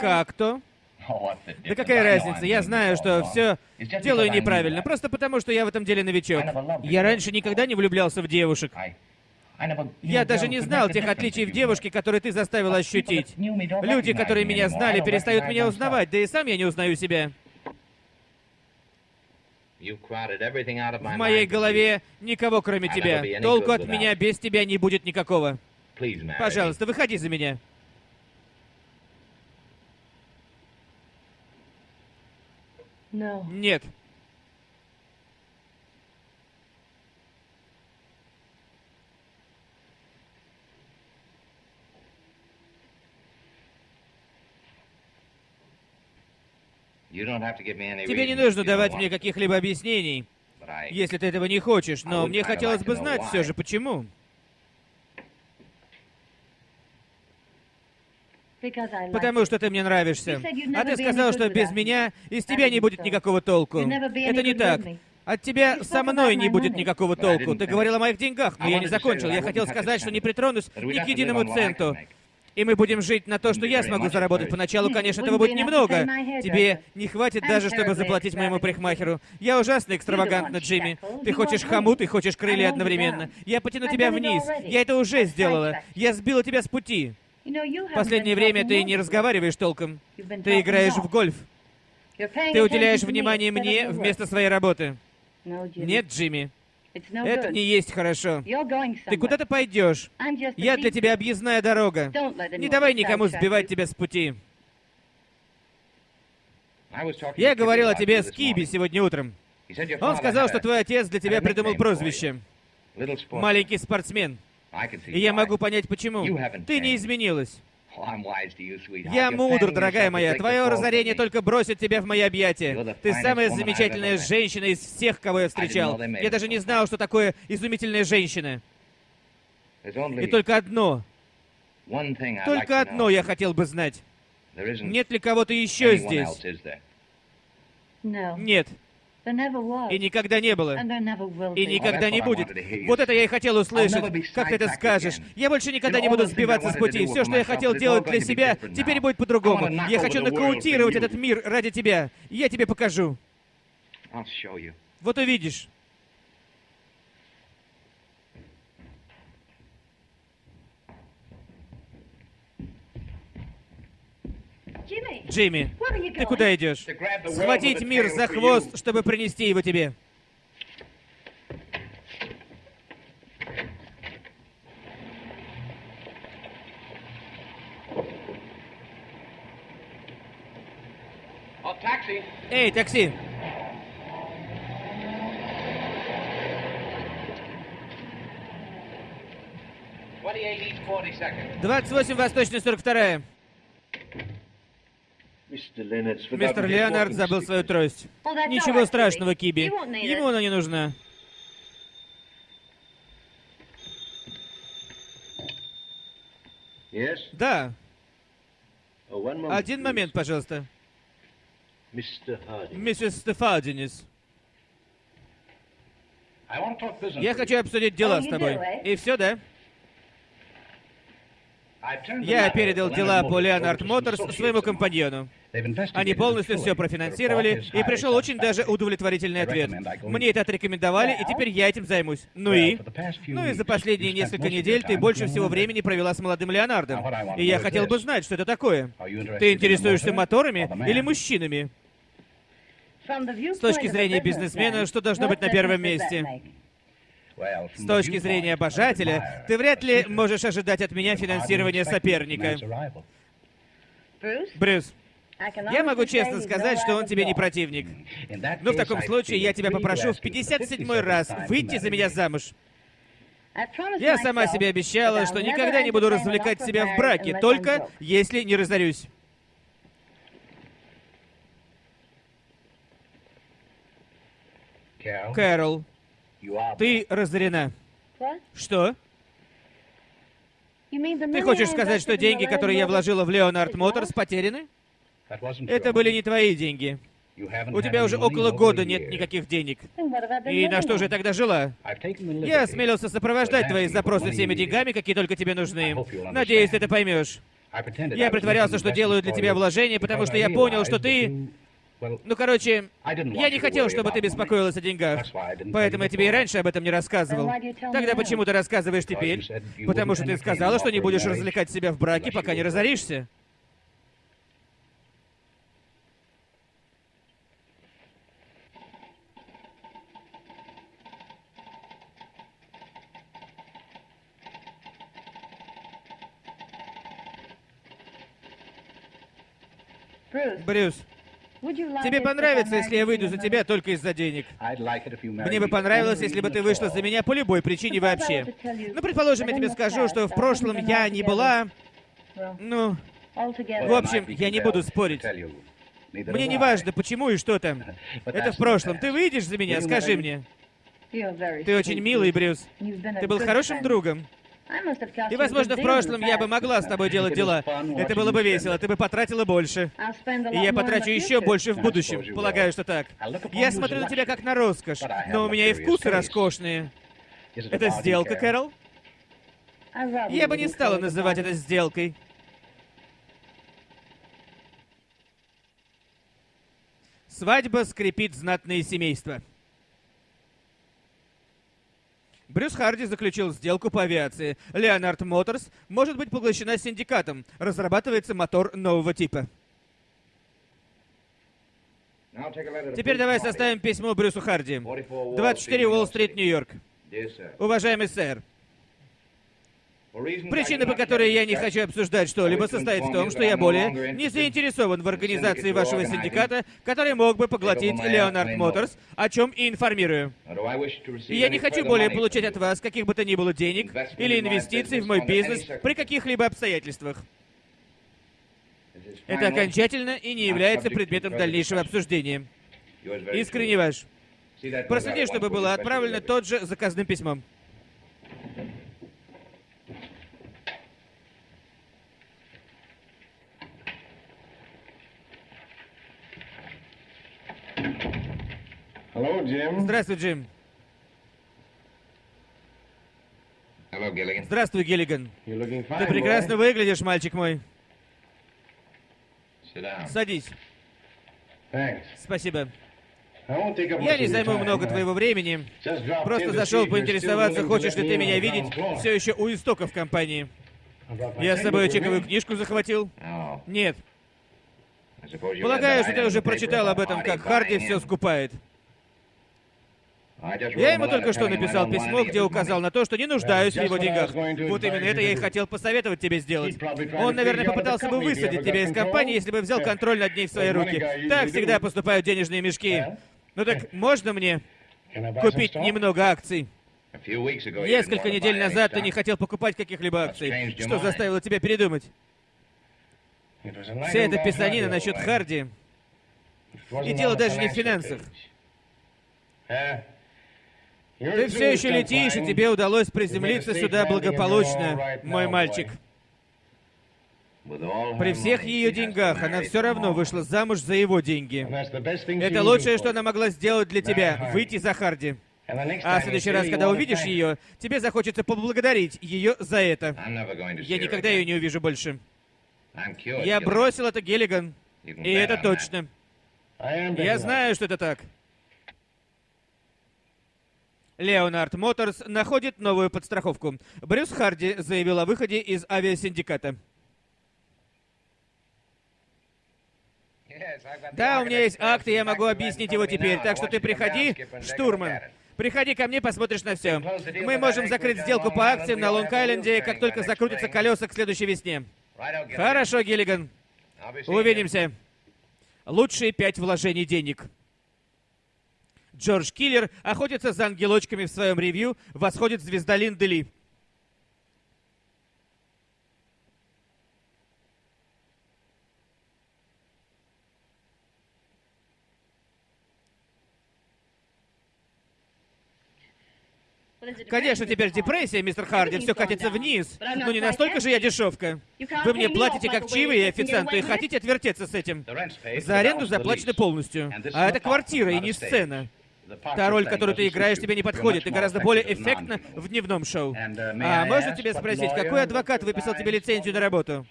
Как то? Да какая разница? Я знаю, что все делаю неправильно, просто потому, что я в этом деле новичок. Я раньше никогда не влюблялся в девушек. Я даже не знал тех отличий в девушке, которые ты заставил ощутить. Люди, которые меня знали, перестают меня узнавать, да и сам я не узнаю себя. В моей голове никого, кроме тебя. Толку от меня без тебя не будет никакого. Пожалуйста, выходи за меня. Нет. Тебе не нужно давать мне каких-либо объяснений, если ты этого не хочешь, но мне хотелось бы знать все же, почему. Потому что ты мне нравишься. А ты сказал, что без меня из тебя не будет никакого толку. Это не так. От тебя со мной не будет никакого толку. Ты говорил о моих деньгах, но я не закончил. Я хотел сказать, что не притронусь ни к единому центу. И мы будем жить на то, что я смогу заработать. Поначалу, конечно, этого будет немного. Тебе не хватит даже, чтобы заплатить моему парикмахеру. Я ужасно экстравагантна, Джимми. Ты хочешь хомут и хочешь крылья одновременно. Я потяну тебя вниз. Я это уже сделала. Я сбила тебя с пути. Последнее время ты не разговариваешь толком. Ты играешь в гольф. Ты уделяешь внимание мне вместо своей работы. Нет, Джимми. Это не есть хорошо. Ты куда-то пойдешь. Я для тебя объездная дорога. Не давай никому сбивать тебя с пути. Я говорил о тебе с Киби сегодня утром. Он сказал, что твой отец для тебя придумал прозвище. Маленький спортсмен. И я могу понять, почему. Ты не изменилась. Я мудр, дорогая моя. Твое разорение только бросит тебя в мои объятия. Ты самая замечательная женщина из всех, кого я встречал. Я даже не знал, что такое изумительная женщина. И только одно. Только одно я хотел бы знать. Нет ли кого-то еще здесь? Нет. И никогда не было. И никогда не будет. Вот это я и хотел услышать. Как ты это скажешь? Я больше никогда не буду сбиваться с пути. Все, что я хотел делать для себя, теперь будет по-другому. Я хочу нокаутировать этот мир ради тебя. Я тебе покажу. Вот увидишь. Джимми, ты куда идешь? Схватить мир за хвост, чтобы принести его тебе. Эй, такси! Двадцать восемь восточная сорок вторая. Мистер Леонард забыл свою трость. Ничего страшного, Киби. Ему она не нужна. Да. Один момент, пожалуйста. Миссис Стефадинис. Я хочу обсудить дела с тобой. И все, да? Я передал дела по Leonard Motors своему компаньону. Они полностью все профинансировали, и пришел очень даже удовлетворительный ответ. Мне это отрекомендовали, и теперь я этим займусь. Ну и? Ну и за последние несколько недель ты больше всего времени провела с молодым Леонардом. И я хотел бы знать, что это такое. Ты интересуешься моторами или мужчинами? С точки зрения бизнесмена, что должно быть на первом месте? С точки зрения обожателя, ты вряд ли можешь ожидать от меня финансирования соперника. Брюс, я могу честно сказать, что он тебе не противник. Но в таком случае я тебя попрошу в 57-й раз выйти за меня замуж. Я сама себе обещала, что никогда не буду развлекать себя в браке, только если не разорюсь. Кэрол, ты разорена. Что? Ты хочешь сказать, что деньги, которые я вложила в Леонард Моторс, потеряны? Это были не твои деньги. У тебя уже около года нет никаких денег. И на что же я тогда жила? Я осмелился сопровождать твои запросы всеми деньгами, какие только тебе нужны. Надеюсь, ты это поймешь. Я притворялся, что делаю для тебя вложения, потому что я понял, что ты ну, короче, я не хотел, чтобы ты беспокоилась о деньгах. Поэтому я тебе и раньше об этом не рассказывал. Тогда почему ты рассказываешь теперь? Потому что ты сказала, что не будешь развлекать себя в браке, пока не разоришься. Брюс, Тебе понравится, если я выйду за тебя только из-за денег. Мне бы понравилось, если бы ты вышла за меня по любой причине вообще. Ну, предположим, я тебе скажу, что в прошлом я не была... Ну... В общем, я не буду спорить. Мне не важно, почему и что там. Это в прошлом. Ты выйдешь за меня? Скажи мне. Ты очень милый, Брюс. Ты был хорошим другом. И, возможно, в прошлом я бы могла с тобой делать дела. Это было бы весело, ты бы потратила больше. И я потрачу еще больше в будущем. Полагаю, что так. Я смотрю на тебя как на роскошь, но у меня и вкусы роскошные. Это сделка, Кэрол? Я бы не стала называть это сделкой. Свадьба скрепит знатные семейства. Брюс Харди заключил сделку по авиации. Леонард Моторс может быть поглощена синдикатом. Разрабатывается мотор нового типа. Теперь давай составим письмо Брюсу Харди. 24 Уолл-стрит, Нью-Йорк. Уважаемый сэр, Причина, по которой я не хочу обсуждать что-либо, состоит в том, что я более не заинтересован в организации вашего синдиката, который мог бы поглотить Леонард Моторс, о чем и информирую. И я не хочу более получать от вас каких бы то ни было денег или инвестиций в мой бизнес при каких-либо обстоятельствах. Это окончательно и не является предметом дальнейшего обсуждения. Искренне ваш. Проследи, чтобы было отправлено тот же заказным письмом. Hello, Jim. Здравствуй, Джим. Здравствуй, Гиллиган. Ты прекрасно выглядишь, мальчик мой. Садись. Спасибо. Я не займу много твоего времени. Просто зашел поинтересоваться, хочешь ли ты меня видеть все еще у истоков компании. Я с собой чековую книжку захватил? Нет. Полагаю, что ты уже прочитал об этом, как Харди все скупает. Я ему только что написал письмо, где указал на то, что не нуждаюсь в его деньгах. Вот именно это я и хотел посоветовать тебе сделать. Он, наверное, попытался бы высадить тебя из компании, если бы взял контроль над ней в свои руки. Так всегда поступают денежные мешки. Ну так можно мне купить немного акций? Несколько недель назад ты не хотел покупать каких-либо акций. Что заставило тебя передумать? Вся эта писанина насчет Харди. И дело даже не в финансах. Ты все еще летишь, и тебе удалось приземлиться сюда благополучно, мой мальчик. При всех ее деньгах она все равно вышла замуж за его деньги. Это лучшее, что она могла сделать для тебя — выйти за Харди. А в следующий раз, когда увидишь ее, тебе захочется поблагодарить ее за это. Я никогда ее не увижу больше. Я бросил это Геллиган. И это точно. Я знаю, что это так. Леонард Моторс находит новую подстраховку. Брюс Харди заявил о выходе из авиасиндиката. Да, у меня есть акт, и я могу объяснить его теперь. Так что ты приходи, штурман. Приходи ко мне, посмотришь на все. Мы можем закрыть сделку по акциям на Лонг-Айленде, как только закрутятся колеса к следующей весне. Хорошо, Гиллиган. Увидимся. Лучшие пять вложений денег. Джордж Киллер охотится за ангелочками в своем ревью «Восходит звезда Линды Ли». Конечно, теперь депрессия, мистер Харди, все катится вниз. Но не настолько же я дешевка. Вы мне платите как чивы и официанту, и хотите отвертеться с этим. За аренду заплачено полностью. А это квартира и не сцена. Та роль, которую ты играешь, тебе не подходит. Ты гораздо более эффектна в дневном шоу. А можно тебе спросить, какой адвокат выписал тебе лицензию на работу?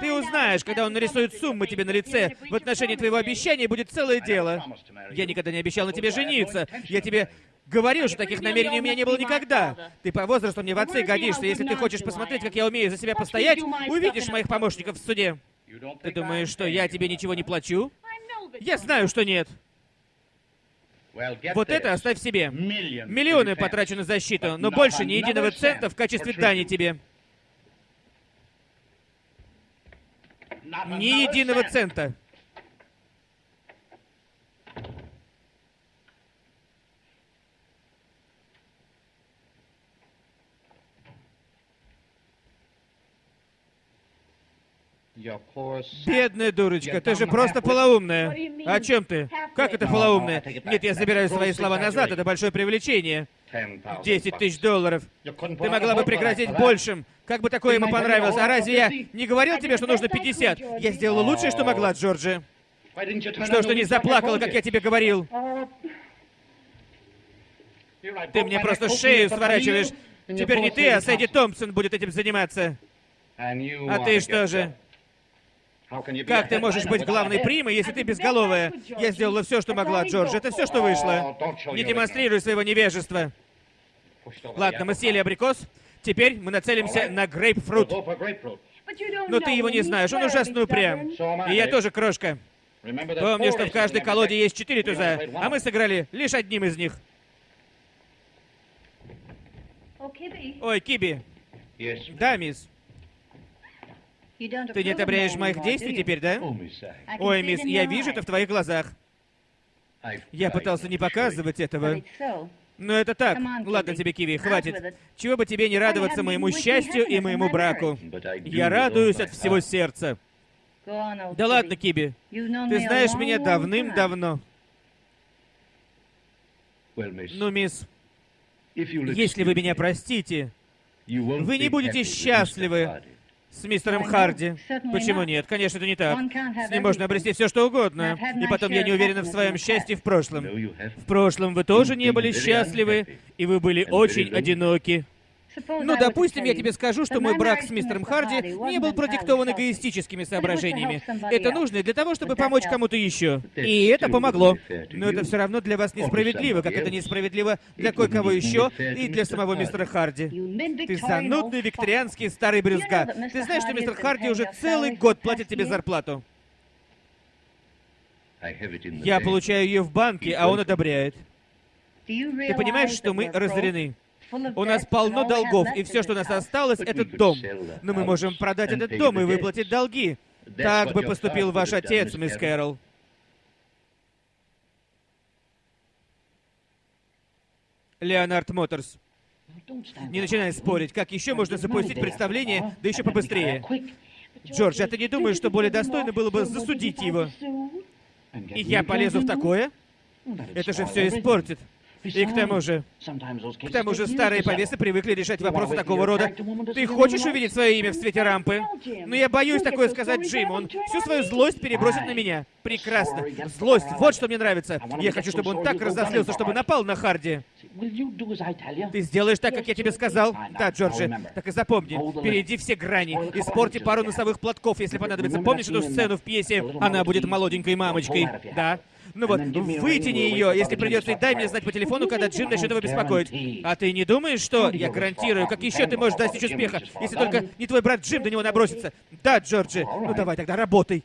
Ты узнаешь, когда он нарисует суммы тебе на лице. В отношении твоего обещания будет целое дело. Я никогда не обещал на тебе жениться. Я тебе Говорил, что таких намерений у меня не было никогда. Ты по возрасту мне в отцы годишься. Если ты хочешь посмотреть, как я умею за себя постоять, увидишь моих помощников в суде. Ты думаешь, что я тебе ничего не плачу? Я знаю, что нет. Вот это оставь себе. Миллионы потрачу на защиту, но больше ни единого цента в качестве дани тебе. Ни единого цента. Бедная дурочка, ты же просто полоумная. О чем ты? Как это полоумная? Нет, я забираю свои слова назад, это большое привлечение. 10 тысяч долларов. Ты могла бы пригрозить большим. Как бы такое ему понравилось? А разве я не говорил тебе, что нужно 50? Я сделала лучшее, что могла, Джорджи. Что ж ты не заплакала, как я тебе говорил? Ты мне просто шею сворачиваешь. Теперь не ты, а Сэдди Томпсон будет этим заниматься. А ты что же? Как ты можешь быть главной примой, если ты безголовая? Я сделала все, что могла, Джордж. Это все, что вышло. Не демонстрируй своего невежества. Ладно, мы съели абрикос. Теперь мы нацелимся на грейпфрут. Но ты его не знаешь, он ужасно упрям. И я тоже крошка. Помни, что в каждой колоде есть четыре туза, а мы сыграли лишь одним из них. Ой, Киби. Да, мисс. Ты не одобряешь моих действий теперь, да? Ой, мисс, я вижу это в твоих глазах. Я пытался не показывать этого. Но это так. Ладно тебе, Киви, хватит. Чего бы тебе не радоваться моему счастью и моему браку. Я радуюсь от всего сердца. Да ладно, Киби. Ты знаешь меня давным-давно. Ну, мисс, если вы меня простите, вы не будете счастливы с мистером Харди. Почему нет? Конечно, это не так. С ним можно обрести все, что угодно. И потом я не уверена в своем счастье в прошлом. В прошлом вы тоже не были счастливы, и вы были очень одиноки. Ну, допустим, я тебе скажу, что мой брак с мистером Харди не был продиктован эгоистическими соображениями. Это нужно для того, чтобы помочь кому-то еще. И это помогло. Но это все равно для вас несправедливо, как это несправедливо для кое-кого еще и для самого мистера Харди. Ты занудный викторианский старый брюзга. Ты знаешь, что мистер Харди уже целый год платит тебе зарплату? Я получаю ее в банке, а он одобряет. Ты понимаешь, что мы разорены? У нас полно долгов, и все, что у нас осталось, это дом. Но мы можем продать этот дом и выплатить долги. Так бы поступил ваш отец, мисс Кэрол. Леонард Моторс. Не начинай спорить. Как еще можно запустить представление, да еще побыстрее? Джордж, а ты не думаешь, что более достойно было бы засудить его? И я полезу в такое? Это же все испортит. И к тому же, к тому же старые повесы привыкли решать вопросы такого рода. Ты хочешь увидеть свое имя в свете рампы? Но я боюсь такое сказать Джим. Он всю свою злость перебросит на меня. Прекрасно. Злость. Вот что мне нравится. Я хочу, чтобы он так разозлился, чтобы напал на Харди. Ты сделаешь так, как я тебе сказал? Да, Джорджи. Так и запомни, перейди все грани, испорти пару носовых платков, если понадобится. Помнишь эту сцену в пьесе? Она будет молоденькой мамочкой. Да? Ну вот, вытяни ее, если придется, и дай мне знать по телефону, когда Джим начнет его беспокоить. А ты не думаешь, что... Я гарантирую, как еще ты можешь достичь успеха, если только не твой брат Джим до него набросится? Да, Джорджи. Ну давай тогда, работай.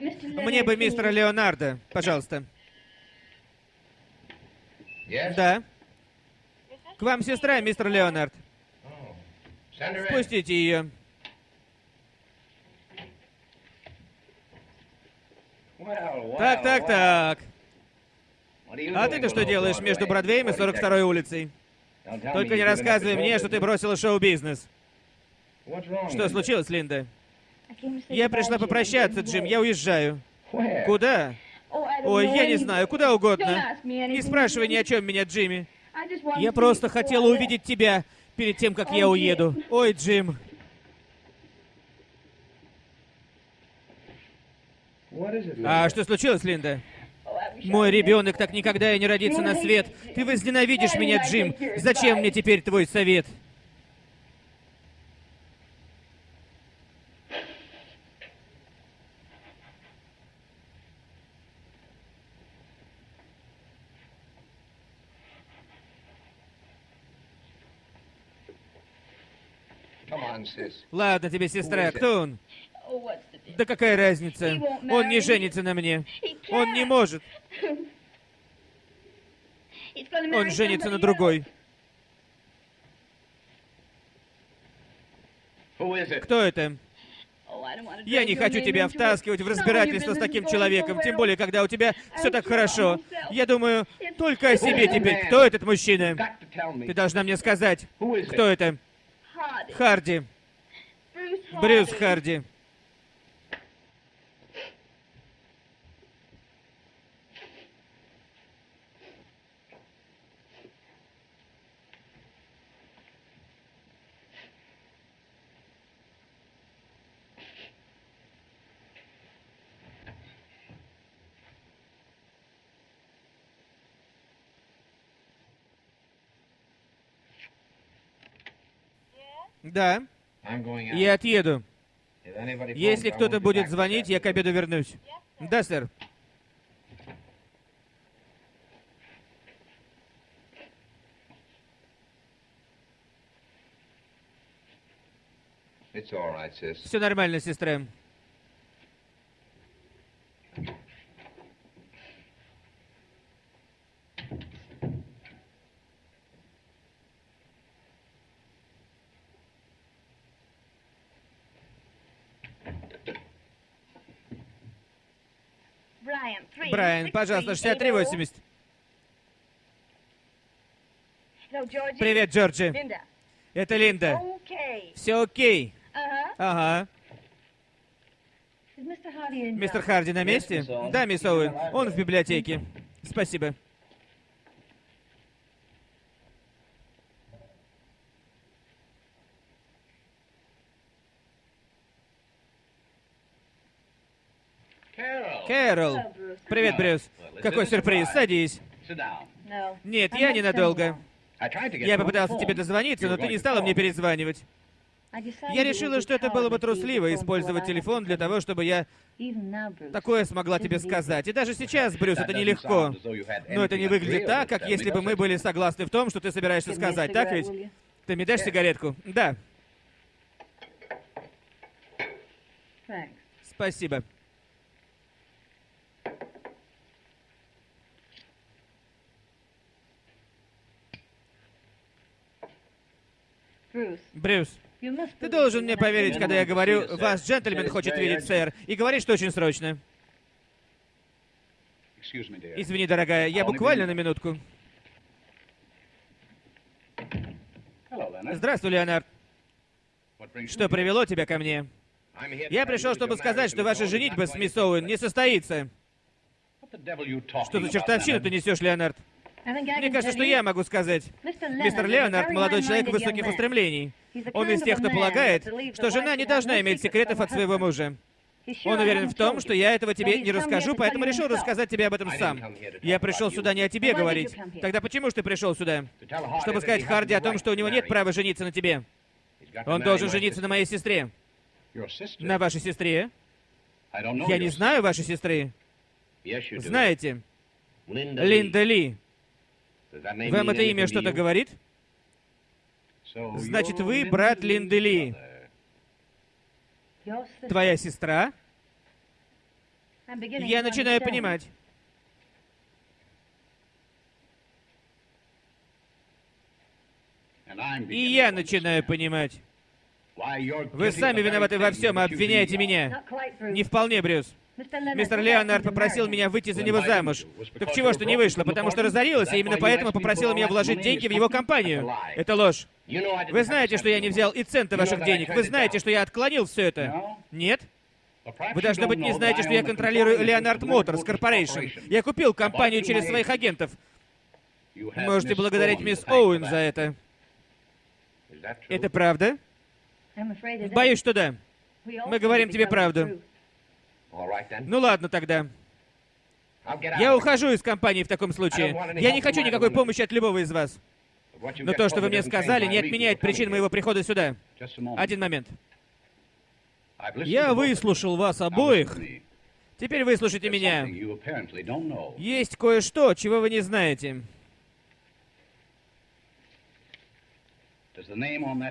Мне бы мистера Леонардо, пожалуйста. Да. К вам сестра, мистер Леонард. Спустите ее. Так, так, так. А ты-то что делаешь между Бродвеем и 42-й улицей? Только не рассказывай мне, что ты бросила шоу-бизнес. Что случилось, Линда? Я пришла попрощаться, Джим, я уезжаю. Куда? Ой, я не знаю, куда угодно. Не спрашивай ни о чем меня, Джимми. Я просто хотела увидеть тебя перед тем, как я уеду. Ой, Джим. А что случилось, Линда? Мой ребенок так никогда и не родится на свет. Ты возненавидишь меня, Джим. Зачем мне теперь твой совет? Ладно тебе, сестра, кто он? Да какая разница? Он не женится на мне. Он не может. Он женится на другой. Кто это? Я не хочу тебя втаскивать в разбирательство с таким человеком, тем более, когда у тебя все так хорошо. Я думаю только о себе теперь. Кто этот мужчина? Ты должна мне сказать, кто это? Харди. Брюс Харди. Да. Я отъеду. Если кто-то будет звонить, я к обеду вернусь. Да, сэр. Все нормально, сестра. Брайан, пожалуйста, 6380. Привет, Джорджи. Это Линда. Все окей. Ага. Мистер Харди на месте? Да, мисс Оуэн. Он в библиотеке. Спасибо. Кэрол. Привет, Брюс. Какой сюрприз. Садись. Нет, я ненадолго. Я попытался тебе дозвониться, но ты не стала мне перезванивать. Я решила, что это было бы трусливо использовать телефон для того, чтобы я такое смогла тебе сказать. И даже сейчас, Брюс, это нелегко. Но это не выглядит так, как если бы мы были согласны в том, что ты собираешься сказать, так ведь? Ты мне дашь сигаретку? Да. Спасибо. Брюс, ты должен мне поверить, когда я говорю, вас джентльмен хочет видеть, сэр, и говорит, что очень срочно. Извини, дорогая, я буквально на минутку. Здравствуй, Леонард. Что привело тебя ко мне? Я пришел, чтобы сказать, что ваша женитьба с мисс Оуэн не состоится. Что за чертовщину ты несешь, Леонард? Мне кажется, что я могу сказать. Мистер Леонард — молодой человек высоких устремлений. Он из тех, кто полагает, что жена не должна иметь секретов от своего мужа. Он уверен в том, что я этого тебе не расскажу, поэтому решил рассказать тебе об этом сам. Я пришел сюда не о тебе говорить. Тогда почему же ты пришел сюда? Чтобы сказать Харди о том, что у него нет права жениться на тебе. Он должен жениться на моей сестре. На вашей сестре? Я не знаю вашей сестры. Знаете, Линда Ли. Вам это имя что-то говорит? Значит, вы брат Линды Ли. Твоя сестра? Я начинаю понимать. И я начинаю понимать. Вы сами виноваты во всем, обвиняете меня. Не вполне, Брюс. Мистер Леонард попросил меня выйти за него замуж. Так чего что не вышло? Потому что разорилась, и именно поэтому попросила меня вложить деньги в его компанию. Это ложь. Вы знаете, что я не взял и цента ваших денег. Вы знаете, что я отклонил все это. Нет? Вы, должно быть, не знаете, что я контролирую Леонард Моторс Корпорейшн. Я купил компанию через своих агентов. Можете благодарить мисс Оуэн за это. Это правда? Боюсь, что да. Мы говорим тебе правду. Ну ладно тогда. Я ухожу из компании в таком случае. Я не хочу никакой помощи от любого из вас. Но то, что вы мне сказали, не отменяет причин моего прихода сюда. Один момент. Я выслушал вас обоих. Теперь выслушайте меня. Есть кое-что, чего вы не знаете.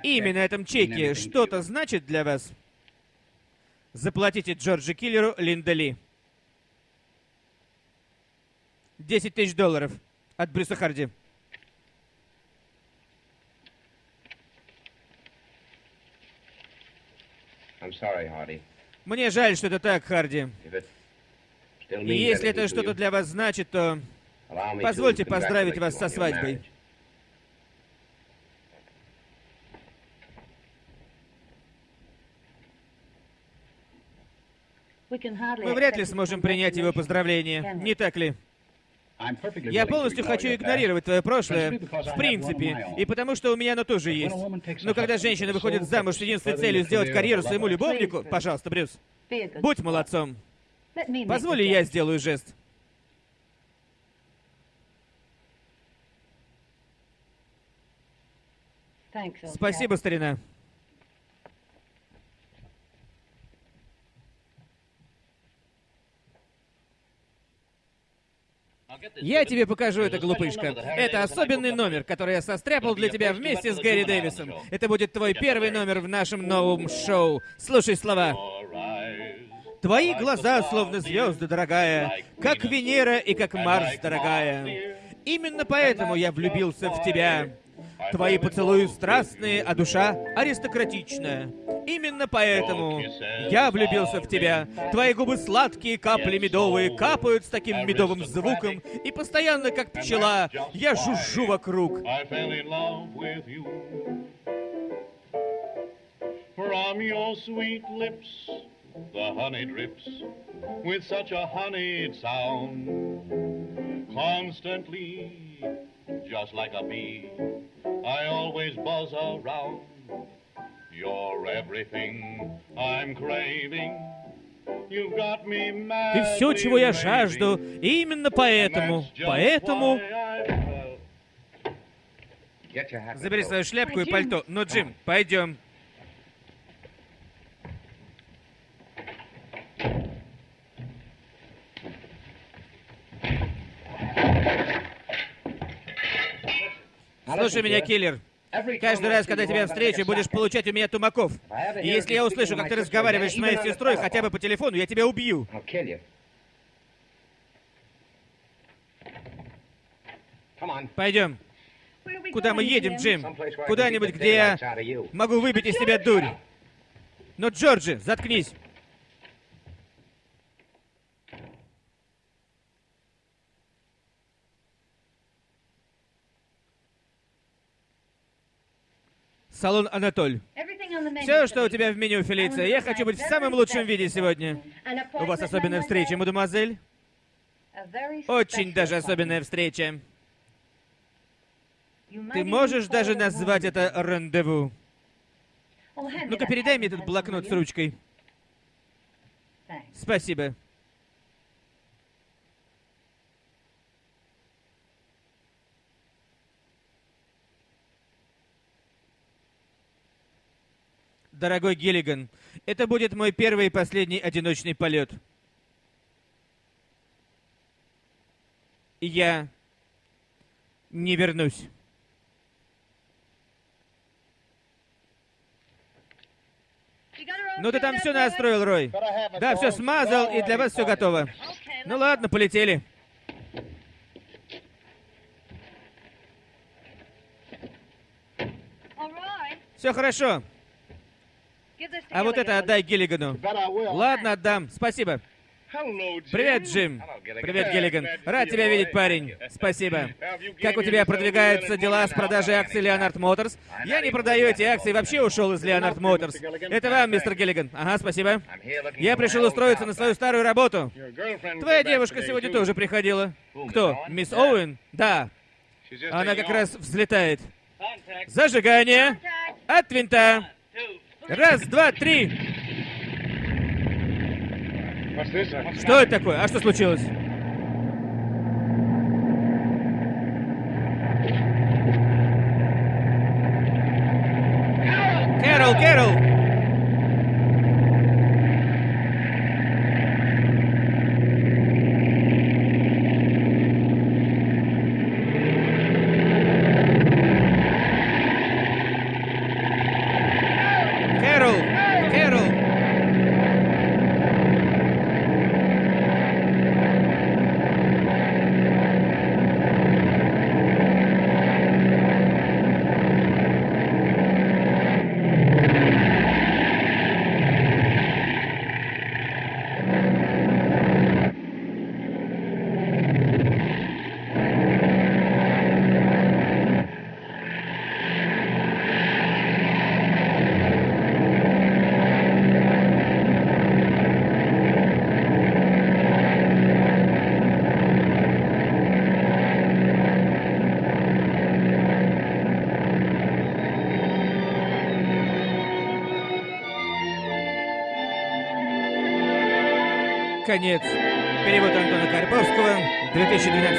Имя на этом чеке что-то значит для вас? Заплатите Джорджи Киллеру Линдали. 10 тысяч долларов от Брюса Харди. Мне жаль, что это так, Харди. И если это что-то для вас значит, то позвольте поздравить вас со свадьбой. Мы вряд ли сможем принять его поздравление, не так ли? Я полностью хочу игнорировать твое прошлое, в принципе, и потому что у меня оно тоже есть. Но когда женщина выходит замуж с единственной целью сделать карьеру своему любовнику, пожалуйста, Брюс, будь молодцом. Позволь, я сделаю жест. Спасибо, старина. Я тебе покажу это, глупышка. Это особенный номер, который я состряпал для тебя вместе с Гэри Дэвисом. Это будет твой первый номер в нашем новом шоу. Слушай слова. Твои глаза словно звезды, дорогая, как Венера и как Марс, дорогая. Именно поэтому я влюбился в тебя. Твои поцелуи страстные, а душа аристократичная. Именно поэтому я влюбился в тебя. Твои губы сладкие, капли медовые, капают с таким медовым звуком, и постоянно, как пчела, я жужжу вокруг. With such a honeyed sound. Constantly, just like a bee, I always buzz around. You're everything I'm craving. Ты все, чего я жажду, и именно поэтому, поэтому... Забери свою шляпку и пальто. Ну, Джим, пойдем. Слушай меня, киллер. Каждый раз, когда тебя встречу, будешь получать у меня тумаков. И если я услышу, как ты разговариваешь с моей сестрой хотя бы по телефону, я тебя убью. Пойдем. Куда мы едем, Джим? Куда-нибудь, где я могу выбить из тебя дурь. Но, Джорджи, заткнись. Салон Анатоль. Все, что у тебя в меню, Фелиция. Я хочу быть в самом лучшем виде сегодня. У вас особенная встреча, мадемуазель? Очень даже особенная встреча. Ты можешь даже назвать это рандеву? Ну-ка, передай мне этот блокнот с ручкой. Спасибо. Дорогой Гиллиган, это будет мой первый и последний одиночный полет. Я не вернусь. Ну ты там все настроил, Рой. Да, все смазал, и для вас все готово. Ну ладно, полетели. Все хорошо. А вот это отдай Гиллигану. Ладно, отдам. Спасибо. Привет, Джим. Привет, Гиллиган. Рад тебя видеть, парень. Спасибо. Как у тебя продвигаются дела с продажей акций Leonard Motors? Я не продаю эти акции, вообще ушел из Leonard Motors. Это вам, мистер Гиллиган. Ага, спасибо. Я пришел устроиться на свою старую работу. Твоя девушка сегодня тоже приходила. Кто? Мисс Оуэн? Да. Она как раз взлетает. Зажигание. От винта. Раз, два, три. Что это такое? А что случилось? Кэрол, Кэрол! Конец. Перевод Антона Карповского, 2012 год.